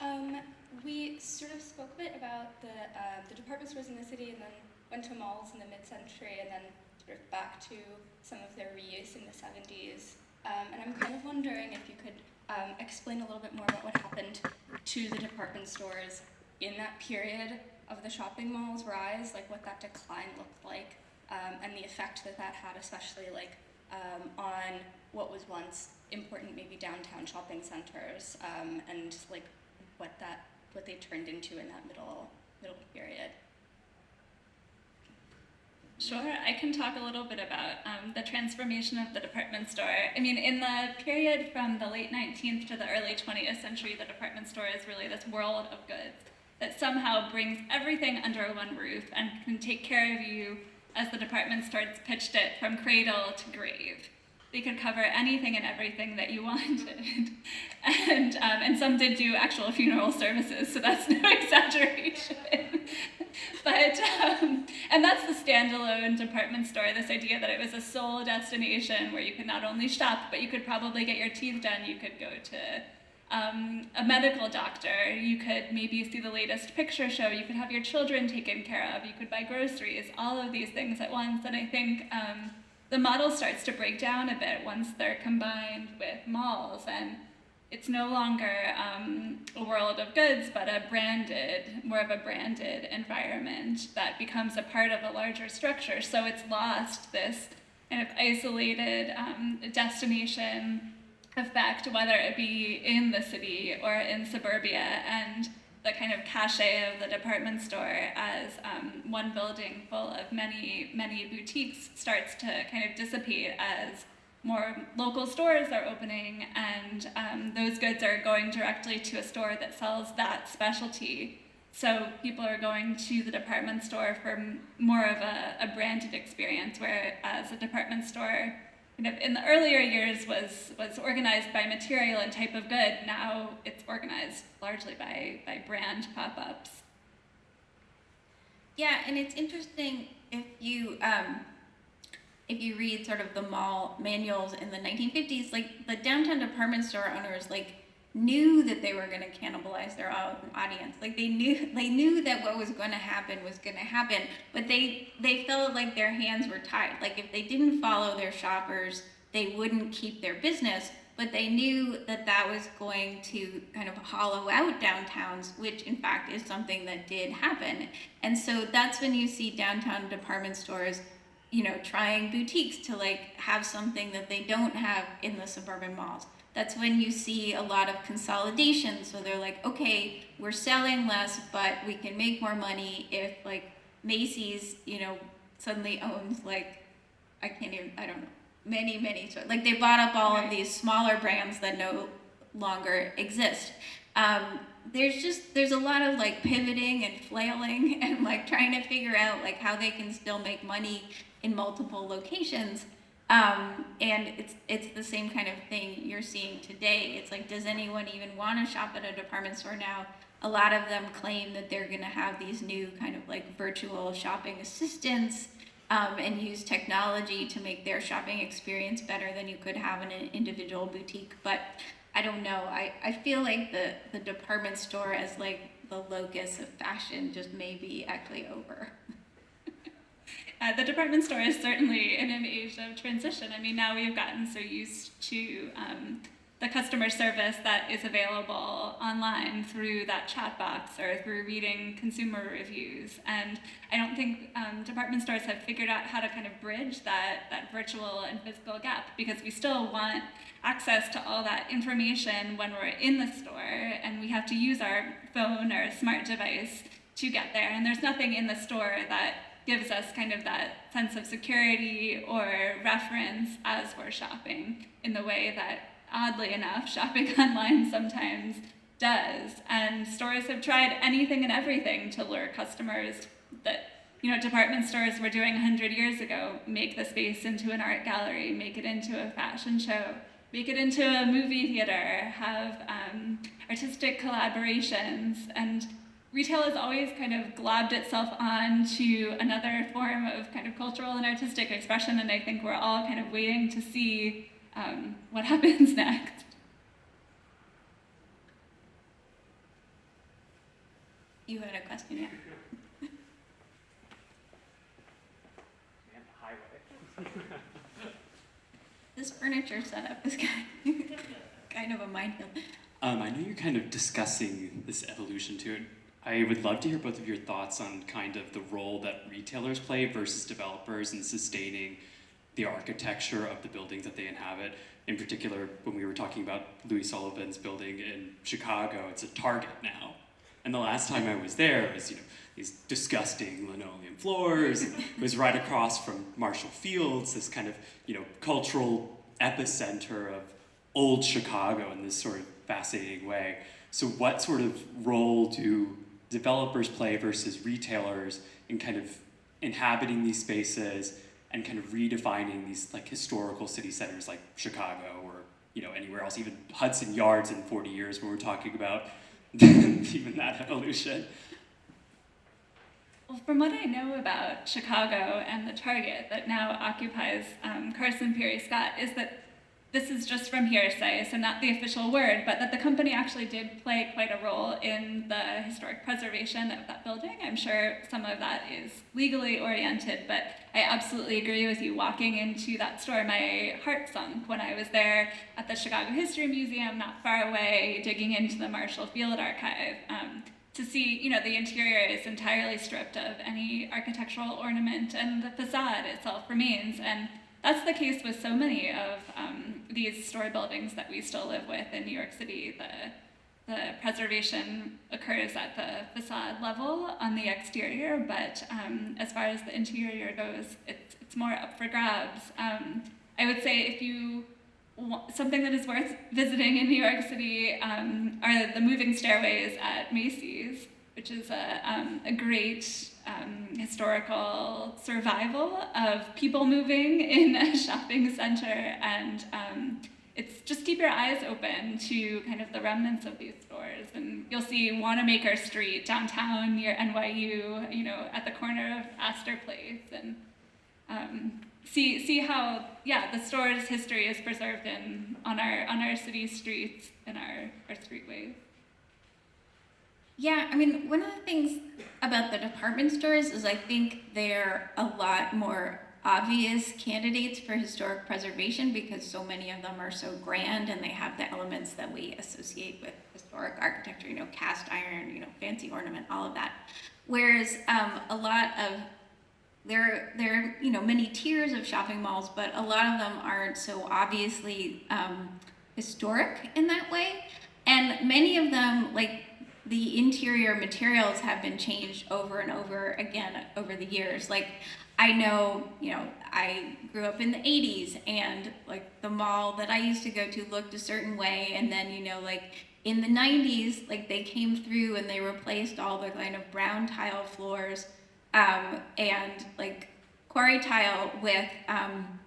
Um, we sort of spoke a bit about the, uh, the department stores in the city and then went to malls in the mid-century and then sort of back to some of their reuse in the 70s. Um, and I'm kind of wondering if you could um, explain a little bit more about what happened to the department stores in that period of the shopping mall's rise, like what that decline looked like, um, and the effect that that had, especially like um, on what was once important, maybe downtown shopping centers, um, and like what that what they turned into in that middle middle period. Sure, I can talk a little bit about um, the transformation of the department store. I mean, in the period from the late 19th to the early 20th century, the department store is really this world of goods that somehow brings everything under one roof and can take care of you as the department stores pitched it from cradle to grave. They could cover anything and everything that you wanted. and, um, and some did do actual funeral services, so that's no exaggeration. but, um, and that's the standalone department store, this idea that it was a sole destination where you could not only shop, but you could probably get your teeth done, you could go to um, a medical doctor, you could maybe see the latest picture show, you could have your children taken care of, you could buy groceries, all of these things at once. And I think um, the model starts to break down a bit once they're combined with malls and it's no longer um, a world of goods but a branded more of a branded environment that becomes a part of a larger structure. So it's lost this kind of isolated um, destination effect whether it be in the city or in suburbia and the kind of cachet of the department store as um, one building full of many, many boutiques starts to kind of dissipate as more local stores are opening and um, those goods are going directly to a store that sells that specialty. So people are going to the department store for more of a, a branded experience, whereas a department store kind of in the earlier years was was organized by material and type of good. Now it's organized largely by by brand pop-ups. Yeah, and it's interesting if you um, if you read sort of the mall manuals in the 1950s, like the downtown department store owners like knew that they were going to cannibalize their audience. Like they knew they knew that what was going to happen was going to happen, but they they felt like their hands were tied. Like if they didn't follow their shoppers, they wouldn't keep their business. But they knew that that was going to kind of hollow out downtowns, which in fact is something that did happen. And so that's when you see downtown department stores you know, trying boutiques to like have something that they don't have in the suburban malls that's when you see a lot of consolidation. So they're like, okay, we're selling less, but we can make more money if like Macy's, you know, suddenly owns like, I can't even, I don't know, many, many. Like they bought up all of these smaller brands that no longer exist. Um, there's just there's a lot of like pivoting and flailing and like trying to figure out like how they can still make money in multiple locations. Um, and it's it's the same kind of thing you're seeing today. It's like, does anyone even want to shop at a department store now? A lot of them claim that they're going to have these new kind of like virtual shopping assistants um, and use technology to make their shopping experience better than you could have in an individual boutique. But I don't know. I, I feel like the, the department store as like the locus of fashion just may be actually over. Uh, the department store is certainly in an age of transition. I mean, now we've gotten so used to um, the customer service that is available online through that chat box or through reading consumer reviews. And I don't think um, department stores have figured out how to kind of bridge that, that virtual and physical gap because we still want access to all that information when we're in the store and we have to use our phone or smart device to get there. And there's nothing in the store that gives us kind of that sense of security or reference as we're shopping in the way that, oddly enough, shopping online sometimes does. And stores have tried anything and everything to lure customers that you know department stores were doing 100 years ago make the space into an art gallery make it into a fashion show make it into a movie theater have um, artistic collaborations and retail has always kind of globbed itself on to another form of kind of cultural and artistic expression, and I think we're all kind of waiting to see um, what happens next. You had a question, yeah? And the highway. This furniture setup is kind kind of a minefield. Um, I know you're kind of discussing this evolution to it. I would love to hear both of your thoughts on kind of the role that retailers play versus developers in sustaining the architecture of the buildings that they inhabit. In particular, when we were talking about Louis Sullivan's building in Chicago, it's a Target now. And the last time I was there, it was you know these disgusting linoleum floors. It was right across from Marshall Fields, this kind of you know cultural epicenter of old Chicago in this sort of fascinating way. So, what sort of role do developers play versus retailers in kind of inhabiting these spaces and kind of redefining these like historical city centers like Chicago or you know anywhere else, even Hudson Yards in 40 years when we're talking about even that evolution. Well, from what I know about Chicago and the Target that now occupies um, Carson Pirie Scott, is that this is just from hearsay, so not the official word, but that the company actually did play quite a role in the historic preservation of that building. I'm sure some of that is legally oriented, but I absolutely agree with you. Walking into that store, my heart sunk when I was there at the Chicago History Museum, not far away, digging into the Marshall Field Archive. Um, to see, you know, the interior is entirely stripped of any architectural ornament and the facade itself remains. And that's the case with so many of um, these store buildings that we still live with in New York City. The, the preservation occurs at the facade level on the exterior, but um, as far as the interior goes, it's, it's more up for grabs. Um, I would say if you something that is worth visiting in New York City um, are the moving stairways at Macy's, which is a, um, a great um, historical survival of people moving in a shopping center. And um, it's just keep your eyes open to kind of the remnants of these stores. And you'll see Wanamaker Street downtown near NYU, you know, at the corner of Astor Place. And um, see see how yeah the store's history is preserved in on our on our city streets and our our streetways. Yeah, I mean, one of the things about the department stores is I think they're a lot more obvious candidates for historic preservation because so many of them are so grand and they have the elements that we associate with historic architecture, you know, cast iron, you know, fancy ornament, all of that. Whereas um, a lot of there, there are you know many tiers of shopping malls, but a lot of them aren't so obviously um, historic in that way. And many of them, like the interior materials, have been changed over and over again over the years. Like I know, you know, I grew up in the 80s and like the mall that I used to go to looked a certain way. And then, you know, like in the 90s, like they came through and they replaced all the kind of brown tile floors um, and like quarry tile with, um,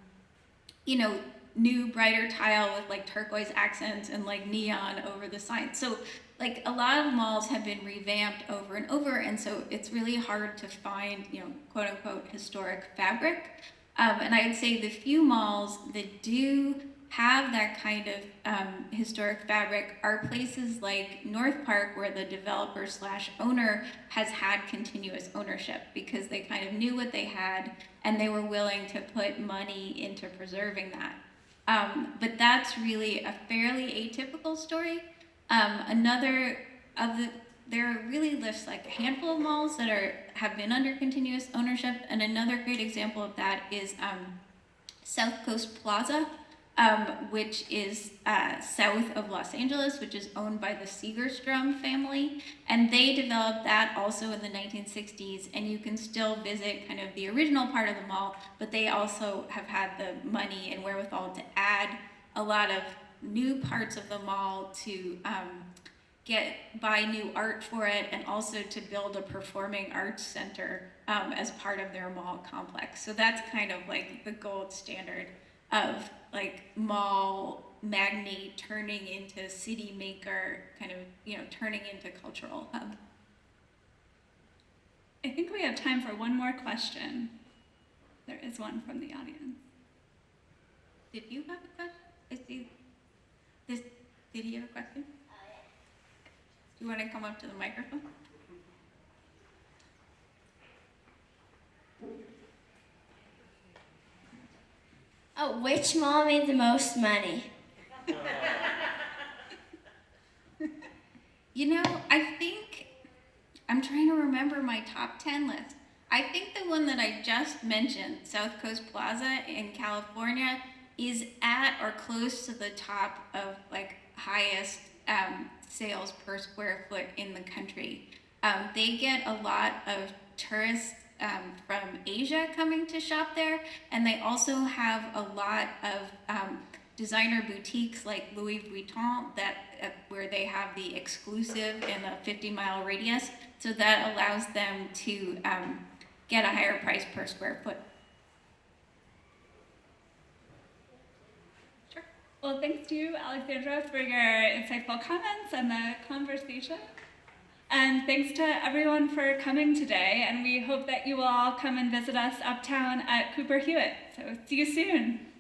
you know, new brighter tile with like turquoise accents and like neon over the sign. So like a lot of malls have been revamped over and over, and so it's really hard to find, you know, quote unquote historic fabric. Um, and I would say the few malls that do have that kind of um, historic fabric are places like North Park, where the developer slash owner has had continuous ownership because they kind of knew what they had and they were willing to put money into preserving that. Um, but that's really a fairly atypical story. Um, another of the there are really lists like a handful of malls that are have been under continuous ownership, and another great example of that is um, South Coast Plaza, um, which is uh, south of Los Angeles, which is owned by the Segerstrom family, and they developed that also in the 1960s. And you can still visit kind of the original part of the mall, but they also have had the money and wherewithal to add a lot of new parts of the mall to um, get buy new art for it and also to build a performing arts center um, as part of their mall complex. So that's kind of like the gold standard of like mall magnate turning into city maker, kind of you know turning into cultural hub. I think we have time for one more question. There is one from the audience. Did you have a question? I see. This, did he have a question? Do you want to come up to the microphone? Oh, which mall made the most money? You know, I think I'm trying to remember my top 10 list. I think the one that I just mentioned, South Coast Plaza in California, is at or close to the top of like highest um, sales per square foot in the country. Um, they get a lot of tourists um, from Asia coming to shop there, and they also have a lot of um, designer boutiques like Louis Vuitton that uh, where they have the exclusive in a 50 mile radius. So that allows them to um, get a higher price per square foot. Well, thanks to you, Alexandra, for your insightful comments and the conversation. And thanks to everyone for coming today, and we hope that you will all come and visit us uptown at Cooper Hewitt. So see you soon.